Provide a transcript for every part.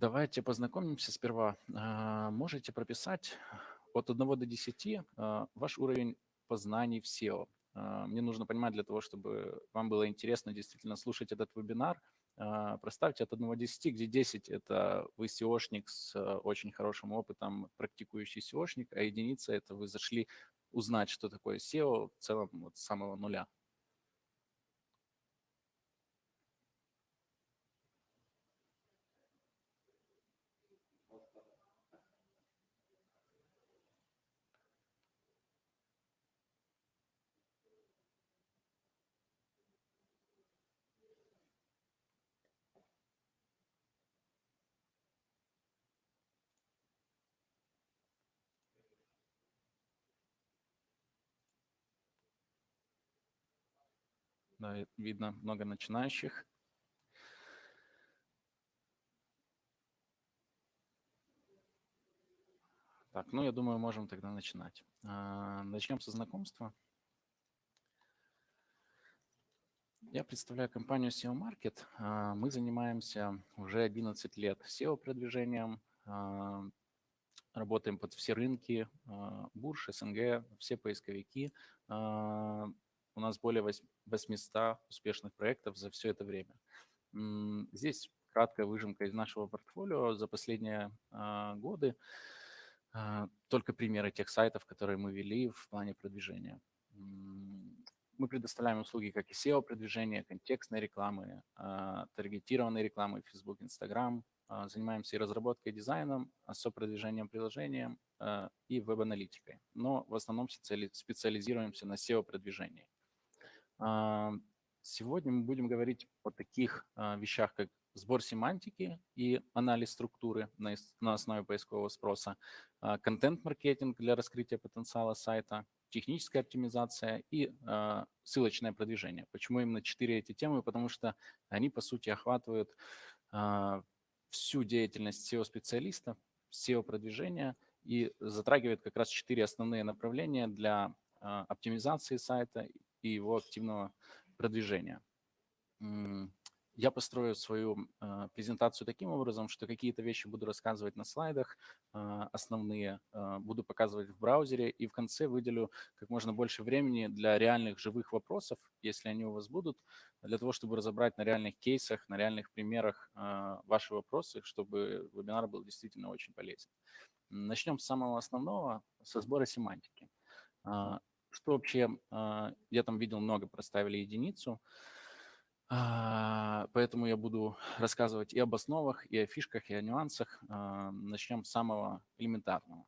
Давайте познакомимся сперва. А, можете прописать от 1 до 10 а, ваш уровень познаний в SEO. А, мне нужно понимать для того, чтобы вам было интересно действительно слушать этот вебинар. Проставьте от 1 до 10, где 10 – это вы SEOшник с очень хорошим опытом, практикующий SEOшник, а единица – это вы зашли узнать, что такое SEO в целом вот с самого нуля. Да, видно много начинающих. Так, ну, я думаю, можем тогда начинать. А, начнем со знакомства. Я представляю компанию SEO Market. А, мы занимаемся уже 11 лет SEO-продвижением, а, работаем под все рынки, Бурж, СНГ, все поисковики. У нас более 800 успешных проектов за все это время. Здесь краткая выжимка из нашего портфолио за последние а, годы. А, только примеры тех сайтов, которые мы вели в плане продвижения. Мы предоставляем услуги как и SEO-продвижение, контекстной рекламы, а, таргетированной рекламы Facebook, Instagram. Занимаемся и разработкой дизайном, SEO-продвижением приложения и веб-аналитикой. Но в основном специализируемся на SEO-продвижении. А, сегодня мы будем говорить о таких а, вещах, как сбор семантики и анализ структуры на, основе поискового спроса, а, контент-маркетинг для раскрытия потенциала сайта, техническая оптимизация и ссылочное продвижение. Почему именно четыре эти темы? Потому что они, по сути, охватывают всю деятельность SEO-специалиста, SEO-продвижения и затрагивают как раз четыре основные направления для оптимизации сайта и его активного продвижения. Я построю свою э, презентацию таким образом, что какие-то вещи буду рассказывать на слайдах, э, основные э, буду показывать в браузере, и в конце выделю как можно больше времени для реальных живых вопросов, если они у вас будут, для того, чтобы разобрать на реальных кейсах, на реальных примерах ваши вопросы, чтобы вебинар был действительно очень полезен. Начнем с самого основного, со сбора семантики. Что вообще, а, я там видел много проставили единицу, а, поэтому я буду рассказывать и об основах, и о фишках, и о нюансах. А, начнем с самого элементарного.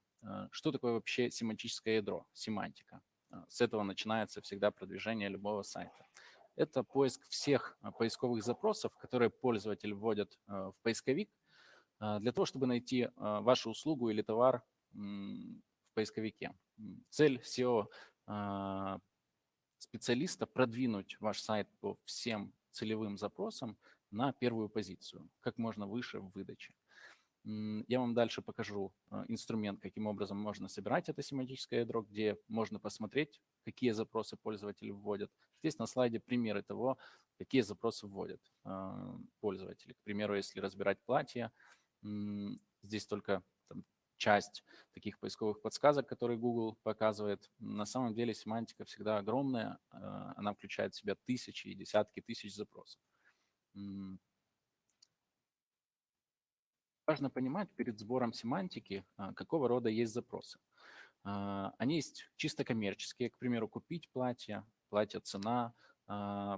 Что такое вообще семантическое ядро, семантика? С этого начинается всегда продвижение любого сайта. Это поиск всех поисковых запросов, которые пользователь вводит в поисковик, для того, чтобы найти вашу услугу или товар в поисковике. Цель SEO специалиста продвинуть ваш сайт по всем целевым запросам на первую позицию, как можно выше в выдаче. Я вам дальше покажу а, инструмент, каким образом можно собирать это семантическое ядро, где можно посмотреть, какие запросы пользователи вводят. Здесь на слайде примеры того, какие запросы вводят а, пользователи. К примеру, если разбирать платья, здесь только часть таких поисковых подсказок, которые Google показывает. На самом деле семантика всегда огромная, э, она включает в себя тысячи и десятки тысяч запросов. Важно понимать перед сбором семантики, э, какого рода есть запросы. Э, они есть чисто коммерческие, к примеру, купить платье, платье цена,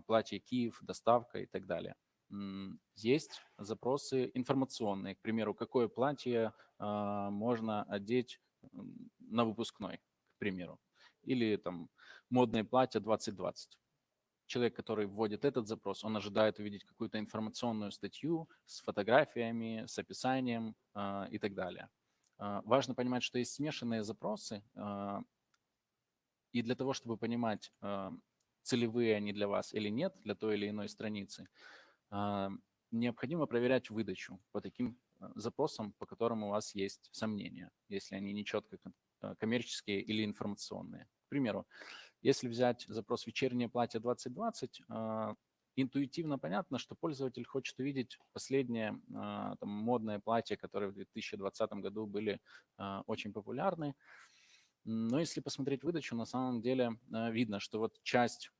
платье Киев, доставка и так далее есть запросы информационные. К примеру, какое платье а, можно одеть на выпускной, к примеру. Или там модное платье 2020. Человек, который вводит этот запрос, он ожидает увидеть какую-то информационную статью с фотографиями, с описанием а, и так далее. А, важно понимать, что есть смешанные запросы, и для того, чтобы понимать, целевые они для вас или нет, для той или иной страницы, необходимо проверять выдачу по таким а, запросам, по которым у вас есть сомнения, если они нечетко а, коммерческие или информационные. К примеру, если взять запрос «Вечернее платье 2020», интуитивно понятно, что пользователь хочет увидеть последнее там, модное платье, которые в 2020 году были очень популярны. Но если посмотреть выдачу, на самом деле видно, что вот часть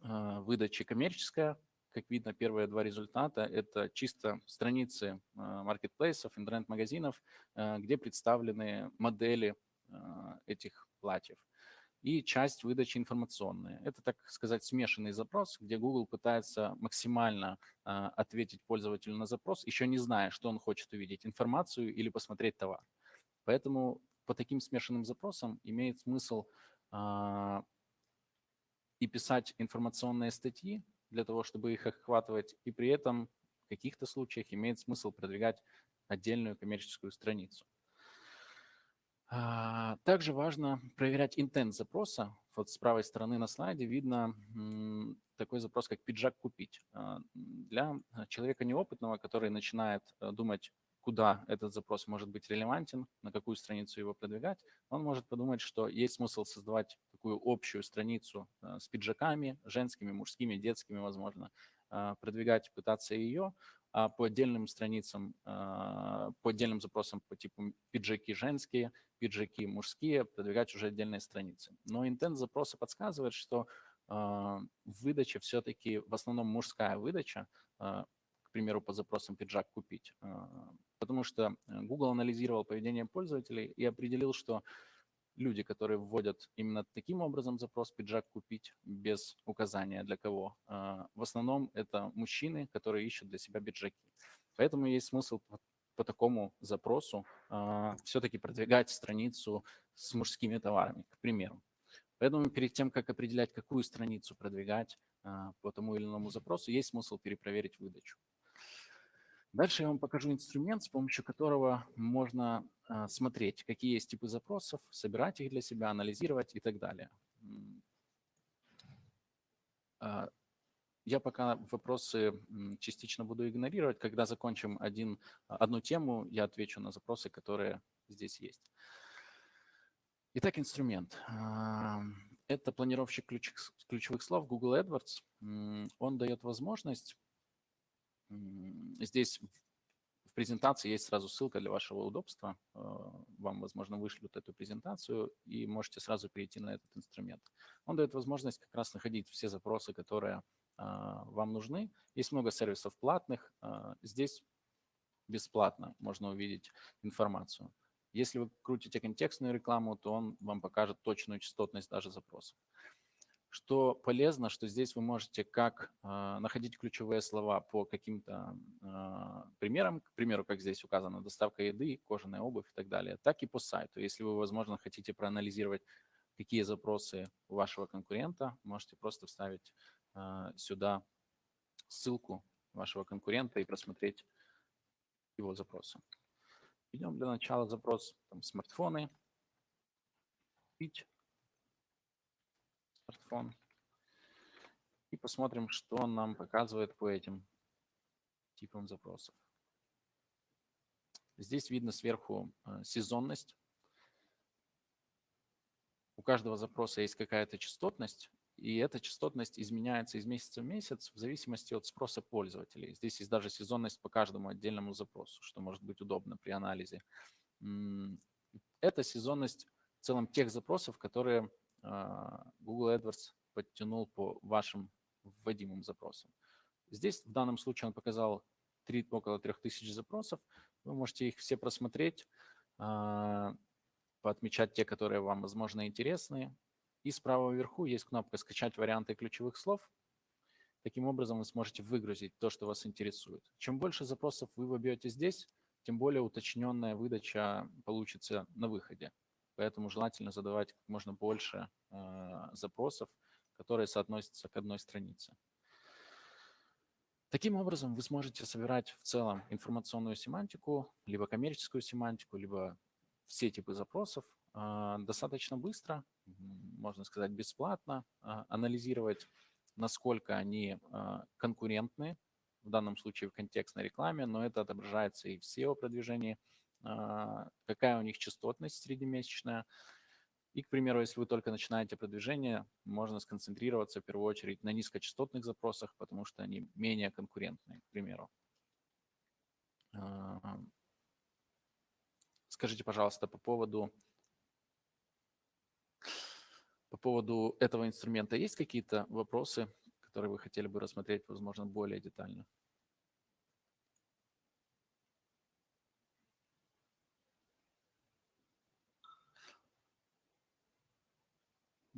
выдачи коммерческая, как видно, первые два результата – это чисто страницы маркетплейсов, интернет-магазинов, где представлены модели этих платьев и часть выдачи информационная. Это, так сказать, смешанный запрос, где Google пытается максимально э, ответить пользователю на запрос, еще не зная, что он хочет увидеть, информацию или посмотреть товар. Поэтому по таким смешанным запросам имеет смысл э, и писать информационные статьи для того, чтобы их охватывать, и при этом в каких-то случаях имеет смысл продвигать отдельную коммерческую страницу. А, также важно проверять интент запроса. Вот с правой стороны на слайде видно такой запрос, как «пиджак купить». А, для человека неопытного, который начинает э, думать, куда этот запрос может быть релевантен, на какую страницу его продвигать, он может подумать, что есть смысл создавать такую общую страницу э, с пиджаками, женскими, мужскими, детскими, возможно, а, продвигать, пытаться ее, а по отдельным страницам, по отдельным запросам по типу пиджаки женские – пиджаки мужские, продвигать уже отдельные страницы. Но интент запроса подсказывает, что э, выдача все-таки в основном мужская выдача, э, к примеру, по запросам пиджак купить. Э, потому что Google анализировал поведение пользователей и определил, что люди, которые вводят именно таким образом запрос пиджак купить без указания для кого, в основном это мужчины, которые ищут для себя пиджаки. Поэтому есть смысл по такому запросу э, все-таки продвигать страницу с мужскими товарами, к примеру. Поэтому перед тем, как определять, какую страницу продвигать э, по тому или иному запросу, есть смысл перепроверить выдачу. Дальше я вам покажу инструмент, с помощью которого можно смотреть, какие есть типы запросов, собирать их для себя, анализировать и так далее. Я пока вопросы частично буду игнорировать. Когда закончим один, одну тему, я отвечу на запросы, которые здесь есть. Итак, инструмент. Это планировщик ключевых слов Google AdWords. Он дает возможность, здесь презентации есть сразу ссылка для вашего удобства. Вам, возможно, вышлют эту презентацию и можете сразу перейти на этот инструмент. Он дает возможность как раз находить все запросы, которые а, вам нужны. Есть много сервисов платных. А, здесь бесплатно можно увидеть информацию. Если вы крутите контекстную рекламу, то он вам покажет точную частотность даже запросов. Что полезно, что здесь вы можете как э, находить ключевые слова по каким-то э, примерам, к примеру, как здесь указано, доставка еды, кожаная обувь и так далее, так и по сайту. Если вы, возможно, хотите проанализировать, какие запросы у вашего конкурента, можете просто вставить а, сюда ссылку вашего конкурента и просмотреть его запросы. Идем для начала запрос там, смартфоны. Пить смартфон. И посмотрим, что он нам показывает по этим типам запросов. Здесь видно сверху э, сезонность. У каждого запроса есть какая-то частотность. И эта частотность изменяется из месяца в месяц в зависимости от спроса пользователей. Здесь есть даже сезонность по каждому отдельному запросу, что может быть удобно при анализе. Это сезонность в целом тех запросов, которые Google AdWords подтянул по вашим вводимым запросам. Здесь в данном случае он показал 3, около 3000 запросов. Вы можете их все просмотреть, а, поотмечать те, которые вам, возможно, интересны, и справа вверху есть кнопка «Скачать варианты ключевых слов». Таким образом вы сможете выгрузить то, что вас интересует. Чем больше запросов вы вобьете здесь, тем более уточненная выдача получится на выходе. Поэтому желательно задавать как можно больше э, запросов, которые соотносятся к одной странице. Таким образом, вы сможете собирать в целом информационную семантику, либо коммерческую семантику, либо все типы запросов э, достаточно быстро, можно сказать, бесплатно, а, анализировать, насколько они а, конкурентны, в данном случае в контекстной рекламе, но это отображается и в SEO-продвижении, а, какая у них частотность среднемесячная, И, к примеру, если вы только начинаете продвижение, можно сконцентрироваться в первую очередь на низкочастотных запросах, потому что они менее конкурентные, к примеру. А, скажите, пожалуйста, по поводу, по поводу этого инструмента есть какие-то вопросы, которые вы хотели бы рассмотреть, возможно, более детально?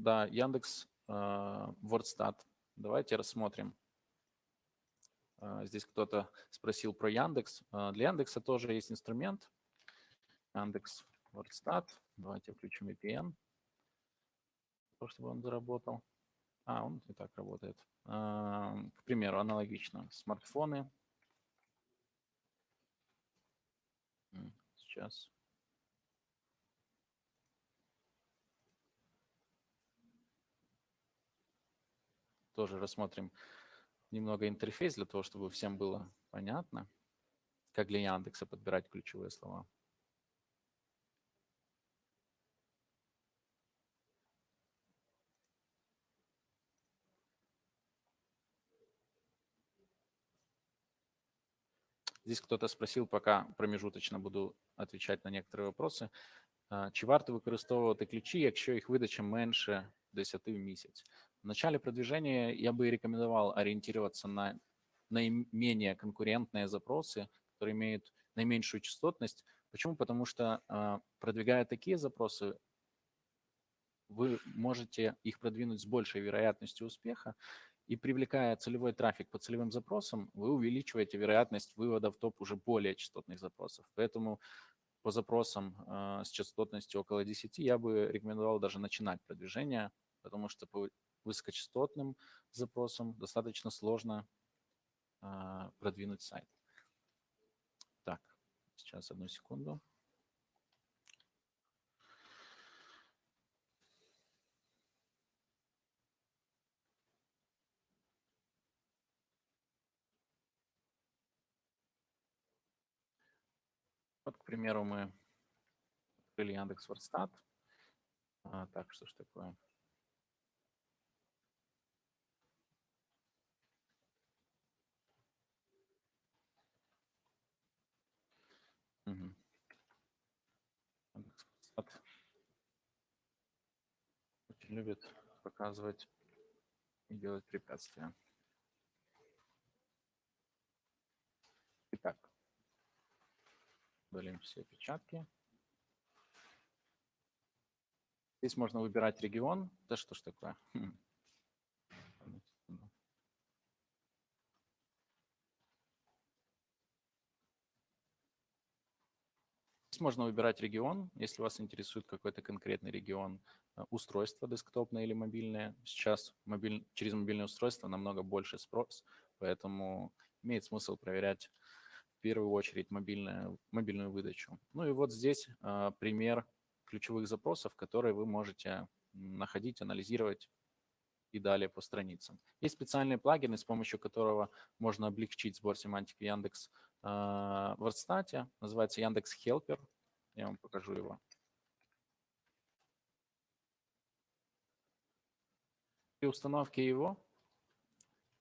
Да, Яндекс, WordStat. Давайте рассмотрим. А, здесь кто-то спросил про Яндекс. А, для Яндекса тоже есть инструмент. Яндекс WordStat. Давайте включим VPN, чтобы он заработал. А, он не так работает. А, к примеру, аналогично. Смартфоны. Сейчас. тоже рассмотрим немного интерфейс для того, чтобы всем было понятно, как для Яндекса подбирать ключевые слова. Здесь кто-то спросил, пока промежуточно буду отвечать на некоторые вопросы. Чи варто використовувати ключі, якщо їх видача менше 10 в місяць? В начале продвижения я бы рекомендовал ориентироваться на наименее конкурентные запросы, которые имеют наименьшую частотность. Почему? Потому что а, продвигая такие запросы, вы можете их продвинуть с большей вероятностью успеха, и привлекая целевой трафик по целевым запросам, вы увеличиваете вероятность вывода в топ уже более частотных запросов. Поэтому по запросам э, с частотностью около 10 я бы рекомендовал даже начинать продвижение, потому что высокочастотным запросом достаточно сложно а, продвинуть сайт. Так, сейчас одну секунду. Вот, к примеру, мы открыли Яндекс Вордстат. А, так, что ж такое? Очень любит показывать и делать препятствия. Итак, удалим все печатки. Здесь можно выбирать регион. Да что ж такое? Здесь можно выбирать регион, если вас интересует какой-то конкретный регион, э, устройство десктопное или мобильное. Сейчас мобиль, через мобильное устройство намного больше спрос, поэтому имеет смысл проверять в первую очередь мобильную, мобильную выдачу. Ну и вот здесь а, пример ключевых запросов, которые вы можете находить, анализировать и далее по страницам. Есть специальные плагины, с помощью которого можно облегчить сбор семантики Яндекс в WordStat, называется Яндекс Helper. Я вам покажу его. При установке его,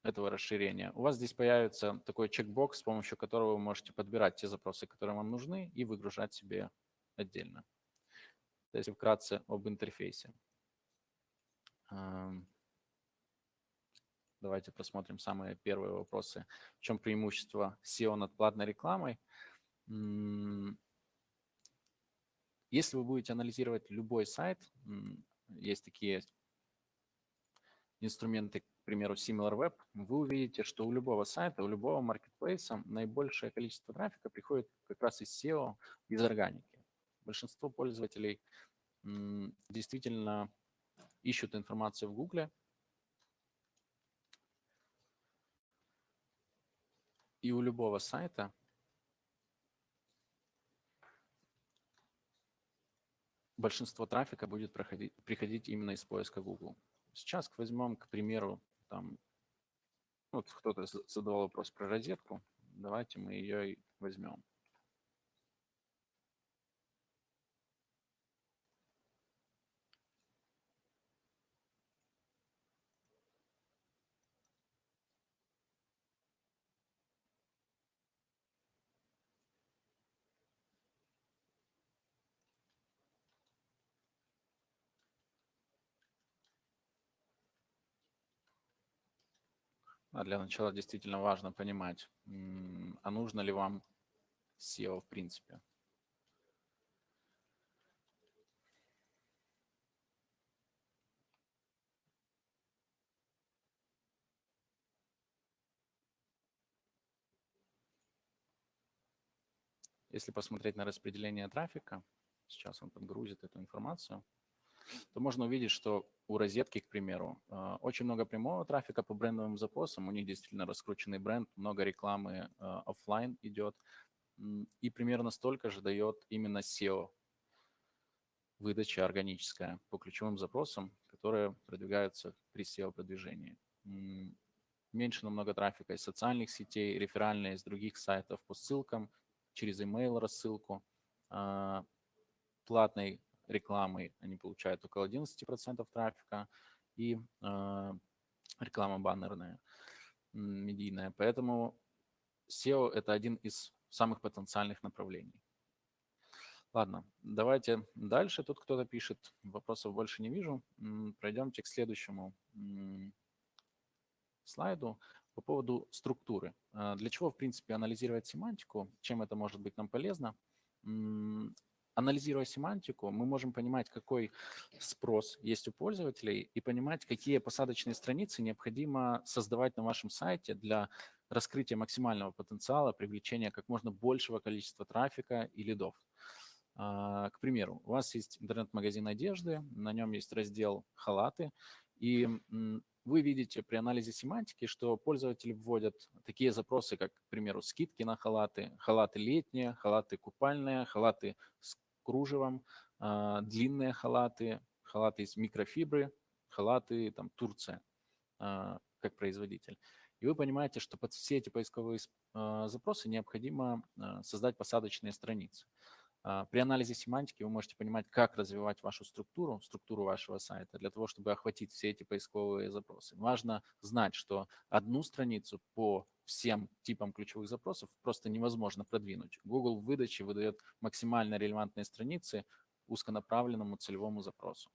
этого расширения, у вас здесь появится такой чекбокс, с помощью которого вы можете подбирать те запросы, которые вам нужны, и выгружать себе отдельно. Есть вкратце об интерфейсе. Давайте посмотрим самые первые вопросы. В чем преимущество SEO над платной рекламой? Если вы будете анализировать любой сайт, есть такие инструменты, к примеру, SimilarWeb, вы увидите, что у любого сайта, у любого маркетплейса наибольшее количество трафика приходит как раз из SEO, из органики. Большинство пользователей действительно ищут информацию в Google, и у любого сайта большинство трафика будет проходить, приходить именно из поиска Google. Сейчас возьмем, к примеру, там, вот кто-то задавал вопрос про розетку. Давайте мы ее возьмем. А для начала действительно важно понимать, а нужно ли вам SEO в принципе. Если посмотреть на распределение трафика, сейчас он подгрузит эту информацию, то можно увидеть, что у розетки, к примеру, э, очень много прямого трафика по брендовым запросам. У них действительно раскрученный бренд, много рекламы э, офлайн идет. И примерно столько же дает именно SEO, выдача органическая по ключевым запросам, которые продвигаются при SEO-продвижении. Меньше намного трафика из социальных сетей, реферальные из других сайтов по ссылкам, через email рассылку. А, платной рекламой они получают около 11% трафика и а, реклама баннерная, медийная. Поэтому SEO – это один из самых потенциальных направлений. Ладно, давайте дальше. Тут кто-то пишет, вопросов больше не вижу. Пройдемте к следующему слайду по поводу структуры. А, для чего, в принципе, анализировать семантику? Чем это может быть нам полезно? Анализируя семантику, мы можем понимать, какой спрос есть у пользователей и понимать, какие посадочные страницы необходимо создавать на вашем сайте для раскрытия максимального потенциала, привлечения как можно большего количества трафика и лидов. А, к примеру, у вас есть интернет-магазин одежды, на нем есть раздел «Халаты», и вы видите при анализе семантики, что пользователи вводят такие запросы, как, к примеру, скидки на халаты, халаты летние, халаты купальные, халаты с кружевом, а, длинные халаты, халаты из микрофибры, халаты там Турция а, как производитель. И вы понимаете, что под все эти поисковые а, запросы необходимо создать посадочные страницы. При анализе семантики вы можете понимать, как развивать вашу структуру, структуру вашего сайта, для того, чтобы охватить все эти поисковые запросы. Важно знать, что одну страницу по всем типам ключевых запросов просто невозможно продвинуть. Google в выдаче выдает максимально релевантные страницы узконаправленному целевому запросу.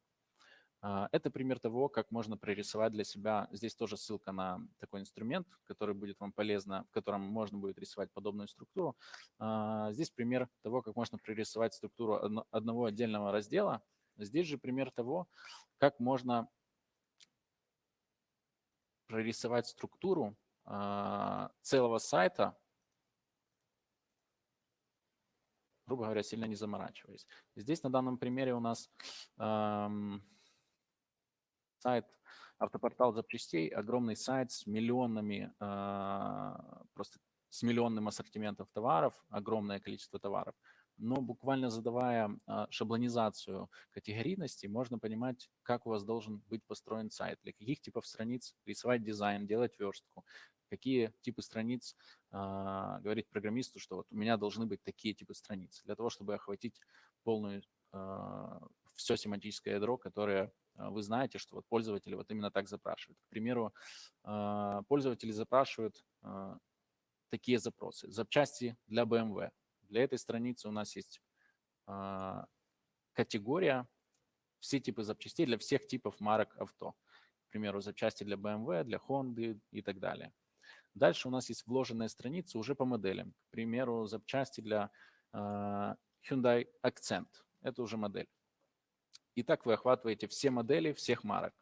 А, это пример того, как можно прорисовать для себя. Здесь тоже ссылка на такой инструмент, который будет вам полезно, в котором можно будет рисовать подобную структуру. А, здесь пример того, как можно прорисовать структуру одного отдельного раздела. Здесь же пример того, как можно прорисовать структуру целого сайта, грубо говоря, сильно не заморачиваясь. Здесь на данном примере у нас сайт, автопортал запчастей, огромный сайт с миллионами, а, просто с миллионным ассортиментом товаров, огромное количество товаров. Но буквально задавая а, шаблонизацию категорийности, можно понимать, как у вас должен быть построен сайт, для каких типов страниц рисовать дизайн, делать верстку, какие типы страниц э, говорить программисту, что вот у меня должны быть такие типы страниц, для того, чтобы охватить полную э, все семантическое ядро, которое а, вы знаете, что вот пользователи вот именно так запрашивают. К примеру, а, пользователи запрашивают а, такие запросы. Запчасти для BMW. Для этой страницы у нас есть категория все типы запчастей для всех типов марок авто. К примеру, запчасти для BMW, для Honda и так далее. Дальше у нас есть вложенная страница уже по моделям. К примеру, запчасти для Hyundai Accent. Это уже модель. И так вы охватываете все модели всех марок.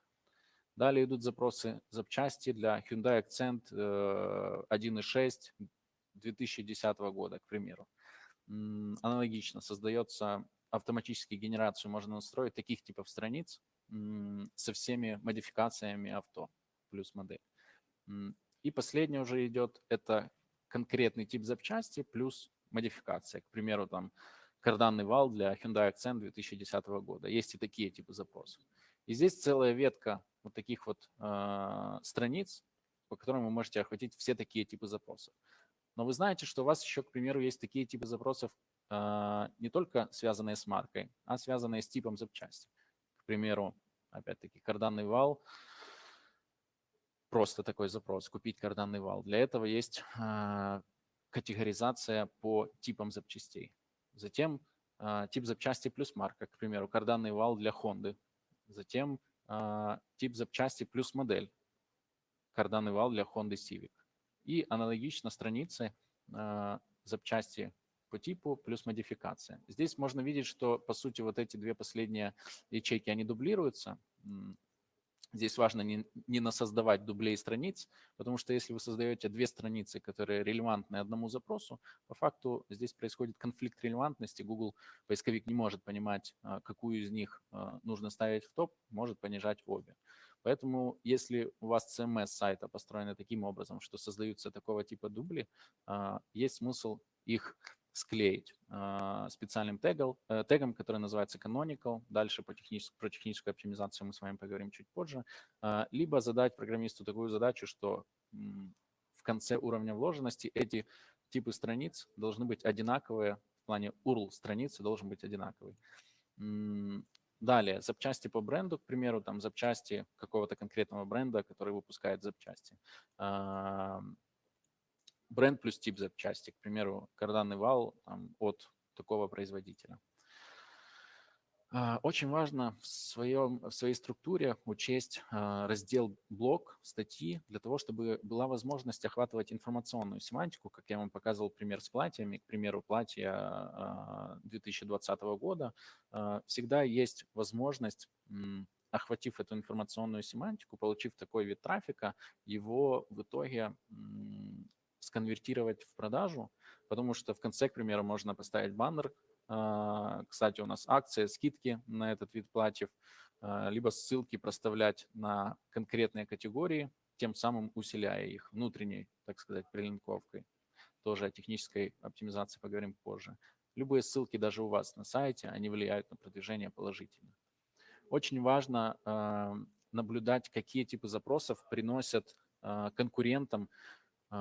Далее идут запросы запчасти для Hyundai Accent 1.6 э, 2010 года, к примеру. Аналогично создается автоматически генерацию, можно настроить таких типов страниц со всеми модификациями авто плюс модель. И последнее уже идет, это конкретный тип запчасти плюс модификация. К примеру, там карданный вал для Hyundai Accent 2010 года. Есть и такие типы запросов. И здесь целая ветка вот таких вот э, страниц, по которым вы можете охватить все такие типы запросов. Но вы знаете, что у вас еще, к примеру, есть такие типы запросов э, не только связанные с маркой, а связанные с типом запчасти. К примеру, опять-таки, карданный вал, просто такой запрос, купить карданный вал. Для этого есть э, категоризация по типам запчастей. Затем э, тип запчасти плюс марка, к примеру, карданный вал для Honda. Затем э, тип запчасти плюс модель. карданный вал для Honda Civic. И аналогично страницы запчасти по типу плюс модификация. Здесь можно видеть, что по сути вот эти две последние ячейки, они дублируются. Здесь важно не, не насоздавать дублей страниц, потому что если вы создаете две страницы, которые релевантны одному запросу, по факту здесь происходит конфликт релевантности. Google поисковик не может понимать, а, какую из них а, нужно ставить в топ, может понижать обе. Поэтому если у вас CMS сайта построены таким образом, что создаются такого типа дубли, а, есть смысл их склеить э, специальным тегом, э, тегом, который называется canonical. Дальше по технической, про техническую оптимизацию мы с вами поговорим чуть позже. Э, либо задать программисту такую задачу, что в конце уровня вложенности эти типы страниц должны быть одинаковые, в плане URL страницы должен быть одинаковый. Далее, запчасти по бренду, к примеру, там запчасти какого-то конкретного бренда, который выпускает запчасти бренд плюс тип запчасти, к примеру, карданный вал там, от такого производителя. А, очень важно в, своем, в своей структуре учесть а, раздел блок, статьи, для того, чтобы была возможность охватывать информационную семантику, как я вам показывал пример с платьями, к примеру, платья 2020 года. А, всегда есть возможность охватив эту информационную семантику, получив такой вид трафика, его в итоге сконвертировать в продажу, потому что в конце, к примеру, можно поставить баннер. А, кстати, у нас акция, скидки на этот вид платьев, а, либо ссылки проставлять на конкретные категории, тем самым усиляя их внутренней, так сказать, прилинковкой. Тоже о технической оптимизации поговорим позже. Любые ссылки даже у вас на сайте, они влияют на продвижение положительно. Очень важно а, наблюдать, какие типы запросов приносят конкурентам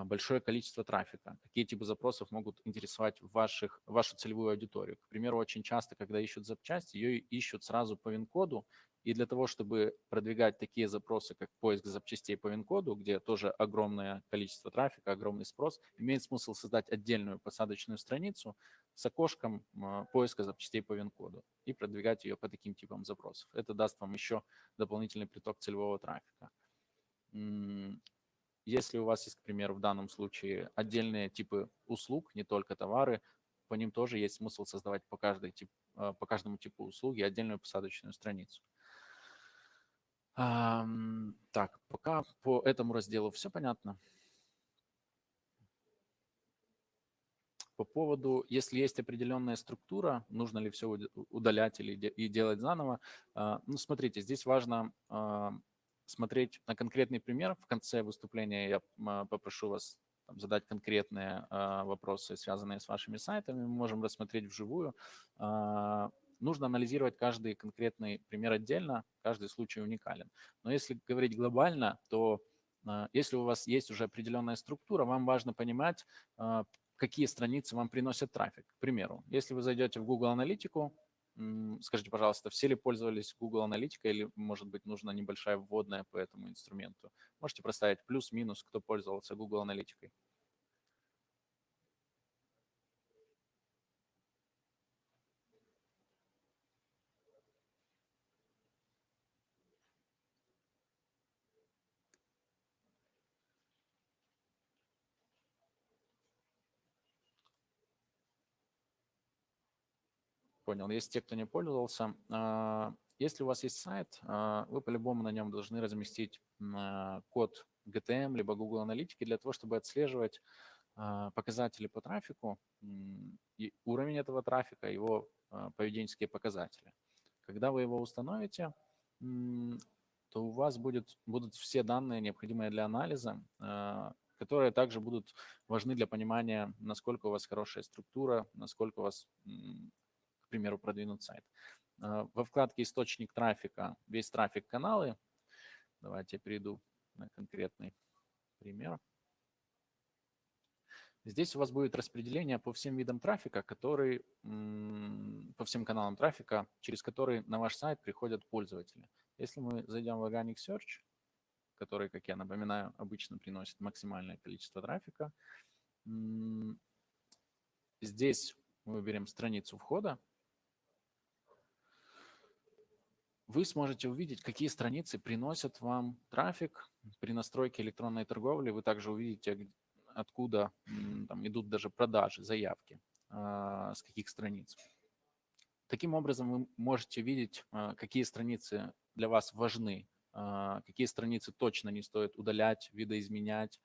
большое количество трафика, какие типы запросов могут интересовать ваших, вашу целевую аудиторию. К примеру, очень часто, когда ищут запчасти, ее ищут сразу по вин-коду, и для того, чтобы продвигать такие запросы, как поиск запчастей по вин-коду, где тоже огромное количество трафика, огромный спрос, имеет смысл создать отдельную посадочную страницу с окошком а, поиска запчастей по вин-коду и продвигать ее по таким типам запросов. Это даст вам еще дополнительный приток целевого трафика. Если у вас есть, к примеру, в данном случае отдельные типы услуг, не только товары, по ним тоже есть смысл создавать по, каждой тип, э, по каждому типу услуги отдельную посадочную страницу. Так, пока по этому разделу все понятно. По поводу, если есть определенная структура, нужно ли все удалять или и делать заново. А, ну, смотрите, здесь важно смотреть на конкретный пример. В конце выступления я а, попрошу вас там, задать конкретные э, вопросы, связанные с вашими сайтами. Мы можем рассмотреть вживую. Э, нужно анализировать каждый конкретный пример отдельно, каждый случай уникален. Но если говорить глобально, то э, если у вас есть уже определенная структура, вам важно понимать, э, какие страницы вам приносят трафик. К примеру, если вы зайдете в Google Аналитику, Скажите, пожалуйста, все ли пользовались Google Аналитикой или, может быть, нужна небольшая вводная по этому инструменту? Можете проставить плюс-минус, кто пользовался Google Аналитикой. Понял. Есть те, кто не пользовался. А, если у вас есть сайт, а, вы по-любому на нем должны разместить а, код GTM либо Google Аналитики для того, чтобы отслеживать показатели по трафику и уровень этого трафика, его поведенческие показатели. Когда вы его установите, то у вас будет, будут все данные, необходимые для анализа, которые также будут важны для понимания, насколько у вас хорошая структура, насколько у вас примеру, продвинуть сайт. А, во вкладке «Источник трафика» весь трафик каналы. Давайте я перейду на конкретный пример. Здесь у вас будет распределение по всем видам трафика, который, по всем каналам трафика, через которые на ваш сайт приходят пользователи. Если мы зайдем в Organic Search, который, как я напоминаю, обычно приносит максимальное количество трафика, здесь мы выберем страницу входа, вы сможете увидеть, какие страницы приносят вам трафик при настройке электронной торговли. Вы также увидите, откуда там, идут даже продажи, заявки, а, с каких страниц. Таким образом, вы можете видеть, а, какие страницы для вас важны, а, какие страницы точно не стоит удалять, видоизменять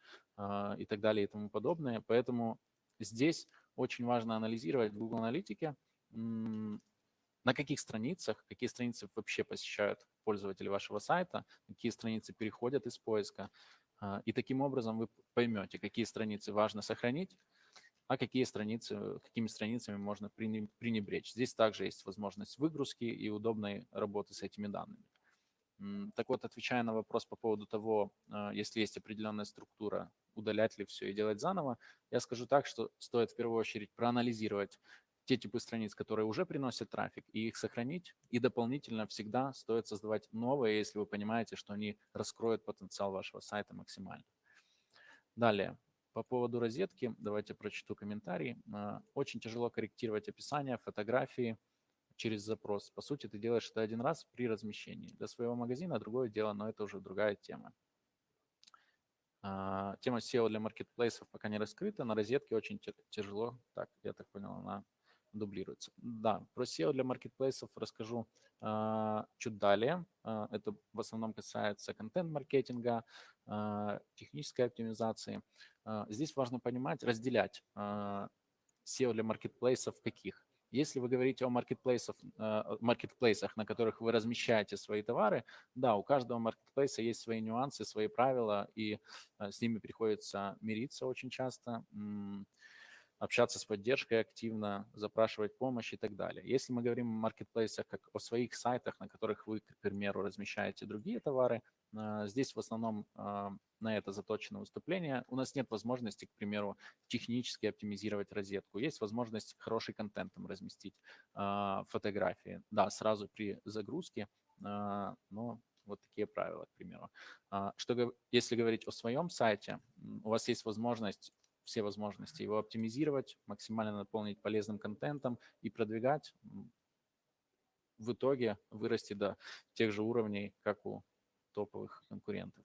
и так далее и тому подобное. Поэтому здесь очень важно анализировать в Google Аналитике, на каких страницах, какие страницы вообще посещают пользователи вашего сайта, какие страницы переходят из поиска. А, и таким образом вы поймете, какие страницы важно сохранить, а какие страницы, какими страницами можно пренебречь. Здесь также есть возможность выгрузки и удобной работы с этими данными. Так вот, отвечая на вопрос по поводу того, а, если есть определенная структура, удалять ли все и делать заново, я скажу так, что стоит в первую очередь проанализировать те типы страниц, которые уже приносят трафик, и их сохранить. И дополнительно всегда стоит создавать новые, если вы понимаете, что они раскроют потенциал вашего сайта максимально. Далее, по поводу розетки, давайте прочту комментарий. А, очень тяжело корректировать описание, фотографии через запрос. По сути, ты делаешь это один раз при размещении. Для своего магазина другое дело, но это уже другая тема. А, тема SEO для маркетплейсов пока не раскрыта. На розетке очень тяжело. Так, я так понял, она дублируется. Да, про SEO для маркетплейсов расскажу э, чуть далее. Э, это в основном касается контент-маркетинга, э, технической оптимизации. Э, здесь важно понимать, разделять э, SEO для маркетплейсов каких. Если вы говорите о маркетплейсах, маркетплейсах, на которых вы размещаете свои товары, да, у каждого маркетплейса есть свои нюансы, свои правила, и с ними приходится мириться очень часто общаться с поддержкой активно, запрашивать помощь и так далее. Если мы говорим о маркетплейсах как о своих сайтах, на которых вы, к примеру, размещаете другие товары, а, здесь в основном а, на это заточено выступление. У нас нет возможности, к примеру, технически оптимизировать розетку. Есть возможность хороший контентом разместить а, фотографии. Да, сразу при загрузке, но вот такие правила, к примеру. Что, если говорить о своем сайте, у вас есть возможность все возможности его оптимизировать, максимально наполнить полезным контентом и продвигать, в итоге вырасти до тех же уровней, как у топовых конкурентов.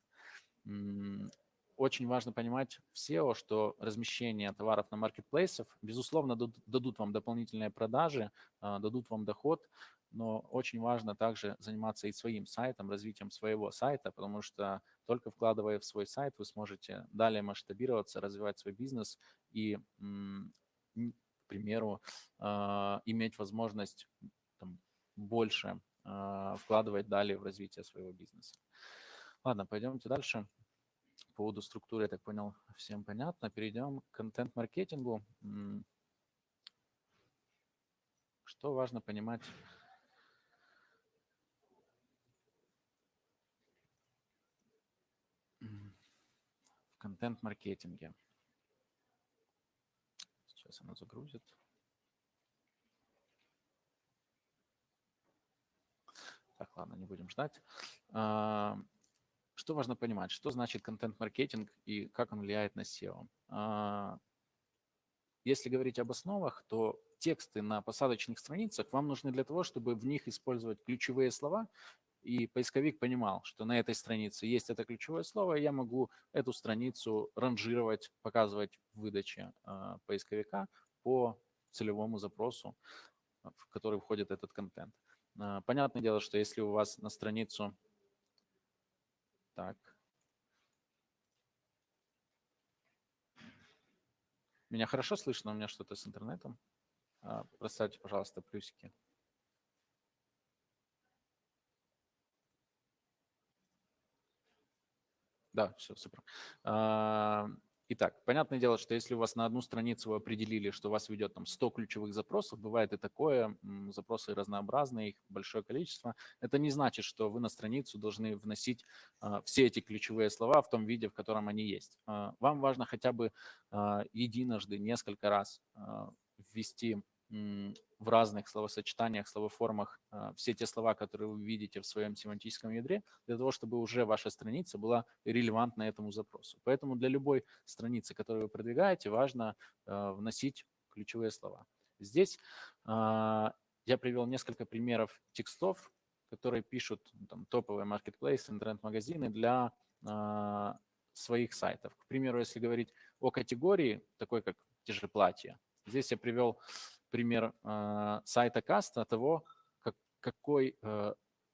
Очень важно понимать в SEO, что размещение товаров на маркетплейсах, безусловно, дадут вам дополнительные продажи, а, дадут вам доход, но очень важно также заниматься и своим сайтом, развитием своего сайта, потому что только вкладывая в свой сайт, вы сможете далее масштабироваться, развивать свой бизнес и, к примеру, а, иметь возможность там, больше а, вкладывать далее в развитие своего бизнеса. Ладно, пойдемте дальше. По поводу структуры, я так понял, всем понятно. Перейдем к контент-маркетингу. Что важно понимать контент-маркетинге. Сейчас она загрузит. Так, ладно, не будем ждать. А, что важно понимать? Что значит контент-маркетинг и как он влияет на SEO? А, если говорить об основах, то тексты на посадочных страницах вам нужны для того, чтобы в них использовать ключевые слова и поисковик понимал, что на этой странице есть это ключевое слово, и я могу эту страницу ранжировать, показывать в выдаче э, поисковика по целевому запросу, в который входит этот контент. Э, понятное дело, что если у вас на страницу... Так. Меня хорошо слышно? У меня что-то с интернетом. Проставьте, пожалуйста, плюсики. Да, все, супер. А, итак, понятное дело, что если у вас на одну страницу вы определили, что вас ведет там 100 ключевых запросов, бывает и такое, запросы разнообразные, их большое количество, это не значит, что вы на страницу должны вносить а, все эти ключевые слова в том виде, в котором они есть. А, вам важно хотя бы единожды, несколько раз ввести в разных словосочетаниях, словоформах а, все те слова, которые вы видите в своем семантическом ядре, для того, чтобы уже ваша страница была релевантна этому запросу. Поэтому для любой страницы, которую вы продвигаете, важно а, вносить ключевые слова. Здесь а, я привел несколько примеров текстов, которые пишут там, топовые маркетплейсы, интернет-магазины для своих сайтов. К примеру, если говорить о категории, такой как те же платья, здесь я привел пример э, сайта Каста того, как, какой, э,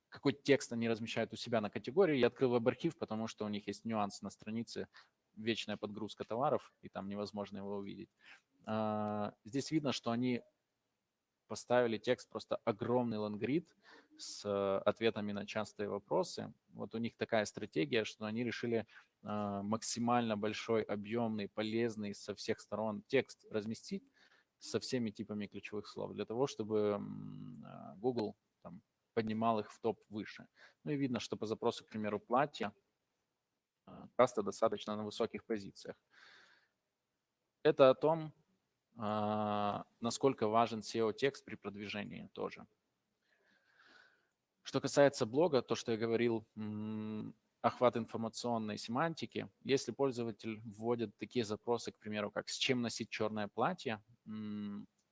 какой текст они размещают у себя на категории. Я открыл веб-архив, потому что у них есть нюанс на странице, вечная подгрузка товаров, и там невозможно его увидеть. Э, здесь видно, что они поставили текст просто огромный лонгрид с э, ответами на частые вопросы. Вот у них такая стратегия, что они решили э, максимально большой, объемный, полезный со всех сторон текст разместить со всеми типами ключевых слов для того, чтобы э, Google там, поднимал их в топ выше. Ну и видно, что по запросу, к примеру, платья каста достаточно на высоких позициях. Это о том, насколько важен SEO-текст при продвижении тоже. Что касается блога, то, что я говорил, охват информационной семантики, если пользователь вводит такие запросы, к примеру, как «с чем носить черное платье»,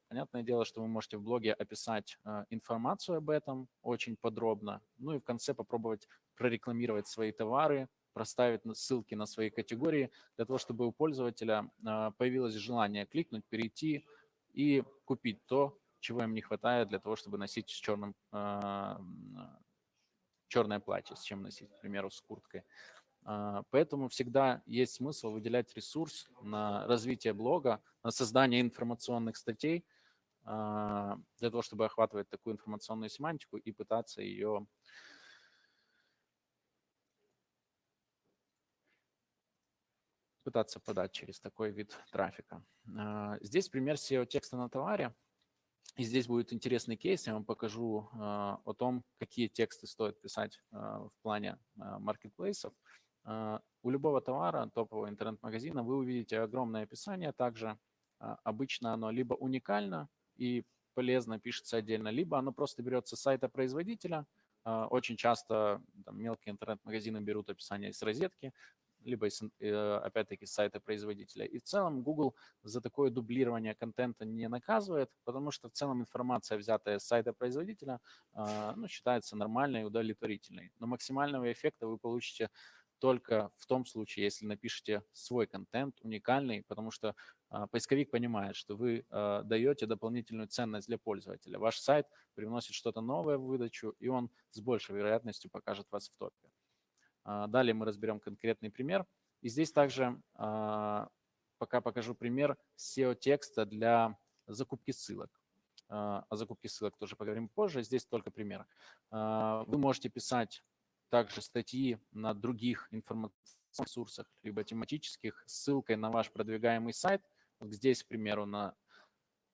понятное дело, что вы можете в блоге описать а, информацию об этом очень подробно, ну и в конце попробовать прорекламировать свои товары, проставить ссылки на свои категории, для того, чтобы у пользователя а, появилось желание кликнуть, перейти и купить то, чего им не хватает для того, чтобы носить с черным, э, черное платье, с чем носить, к примеру, с курткой. Э, поэтому всегда есть смысл выделять ресурс на развитие блога, на создание информационных статей, э, для того, чтобы охватывать такую информационную семантику и пытаться ее пытаться подать через такой вид трафика. Здесь пример SEO-текста на товаре. И здесь будет интересный кейс, я вам покажу о том, какие тексты стоит писать в плане маркетплейсов. У любого товара, топового интернет-магазина, вы увидите огромное описание. Также э, обычно оно либо уникально и полезно пишется отдельно, либо оно просто берется с сайта производителя. Э, очень часто там, мелкие интернет-магазины берут описание с розетки, либо э, опять-таки с сайта производителя. И в целом Google за такое дублирование контента не наказывает, потому что в целом информация, взятая с сайта производителя, а, ну, считается нормальной и удовлетворительной. Но максимального эффекта вы получите только в том случае, если напишите свой контент уникальный, потому что а, поисковик понимает, что вы а, даете дополнительную ценность для пользователя. Ваш сайт привносит что-то новое в выдачу, и он с большей вероятностью покажет вас в топе. А, далее мы разберем конкретный пример. И здесь также пока покажу пример SEO-текста для закупки ссылок. О закупке ссылок тоже поговорим позже, здесь только пример. Вы можете писать также статьи на других информационных ресурсах, либо тематических, с ссылкой на ваш продвигаемый сайт. Вот здесь, к примеру, на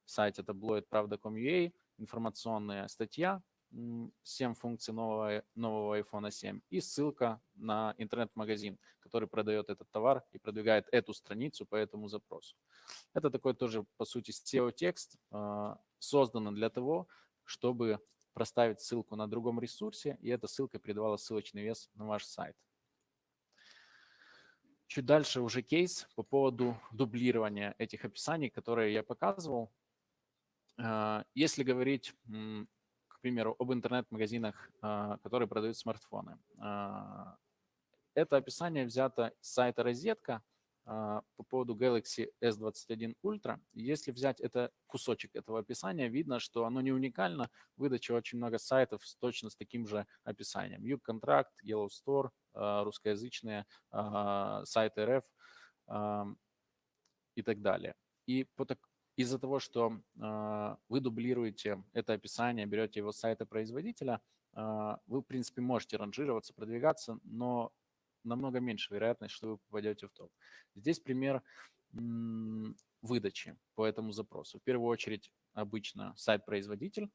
сайте tabloidpravda.com.ua информационная статья, 7 функций нового, нового iPhone 7 и ссылка на интернет-магазин, который продает этот товар и продвигает эту страницу по этому запросу. Это такой тоже, по сути, SEO-текст, а, созданный для того, чтобы проставить ссылку на другом ресурсе, и эта ссылка передавала ссылочный вес на ваш сайт. Чуть дальше уже кейс по поводу дублирования этих описаний, которые я показывал. А, если говорить примеру, об интернет-магазинах, а, которые продают смартфоны. А, это описание взято с сайта «Розетка» по поводу Galaxy S21 Ultra. Если взять это кусочек этого описания, видно, что оно не уникально. Выдача очень много сайтов с, точно с таким же описанием. Юг-контракт, Yellow Store, русскоязычные сайты РФ и так далее. И из-за того, что вы дублируете это описание, берете его с сайта производителя, вы, в принципе, можете ранжироваться, продвигаться, но намного меньше вероятность, что вы попадете в топ. Здесь пример выдачи по этому запросу. В первую очередь, обычно сайт-производитель,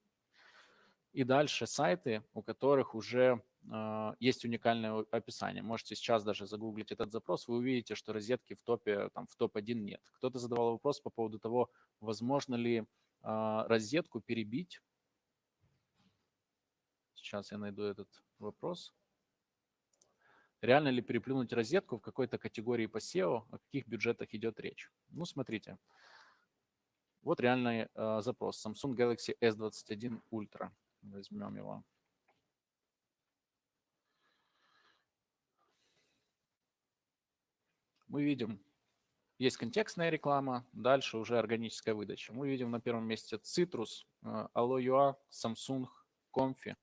и дальше сайты, у которых уже э, есть уникальное описание. Можете сейчас даже загуглить этот запрос, вы увидите, что розетки в топе, там в топ-1 нет. Кто-то задавал вопрос по поводу того, возможно ли э, розетку перебить. Сейчас я найду этот вопрос. Реально ли переплюнуть розетку в какой-то категории по SEO, о каких бюджетах идет речь? Ну, смотрите. Вот реальный э, запрос. Samsung Galaxy S21 Ultra. Возьмем его. Мы видим, есть контекстная реклама, дальше уже органическая выдача. Мы видим на первом месте Citrus, а, Allo.ua, Samsung, Comfy.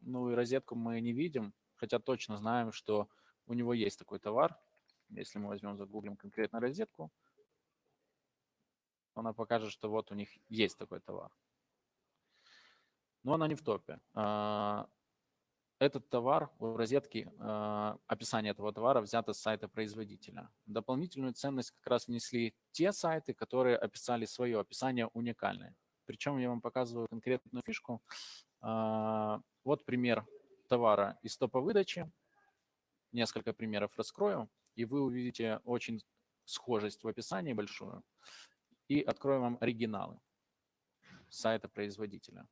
Ну и розетку мы не видим, хотя точно знаем, что у него есть такой товар. Если мы возьмем, загуглим конкретно розетку, она покажет, что вот у них есть такой товар. Но она не в топе. А, этот товар у розетки, а, описание этого товара взято с сайта производителя. Дополнительную ценность как раз внесли те сайты, которые описали свое описание уникальное. Причем я вам показываю конкретную фишку. А, вот пример товара из топа выдачи. Несколько примеров раскрою, и вы увидите очень схожесть в описании большую. И открою вам оригиналы сайта производителя.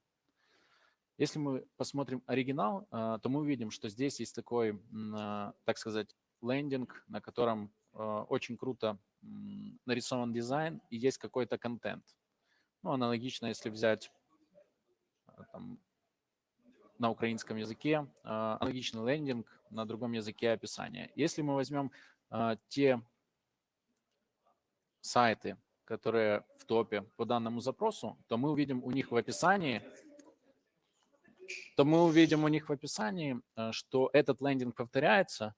Если мы посмотрим оригинал, а, то мы увидим, что здесь есть такой, а, так сказать, лендинг, на котором а, очень круто нарисован дизайн и есть какой-то контент. Ну, аналогично, если взять там, на украинском языке, аналогичный лендинг на другом языке описания. Если мы возьмем те сайты, которые в топе по данному запросу, то мы увидим у них в описании то мы увидим у них в описании, э, что этот лендинг повторяется,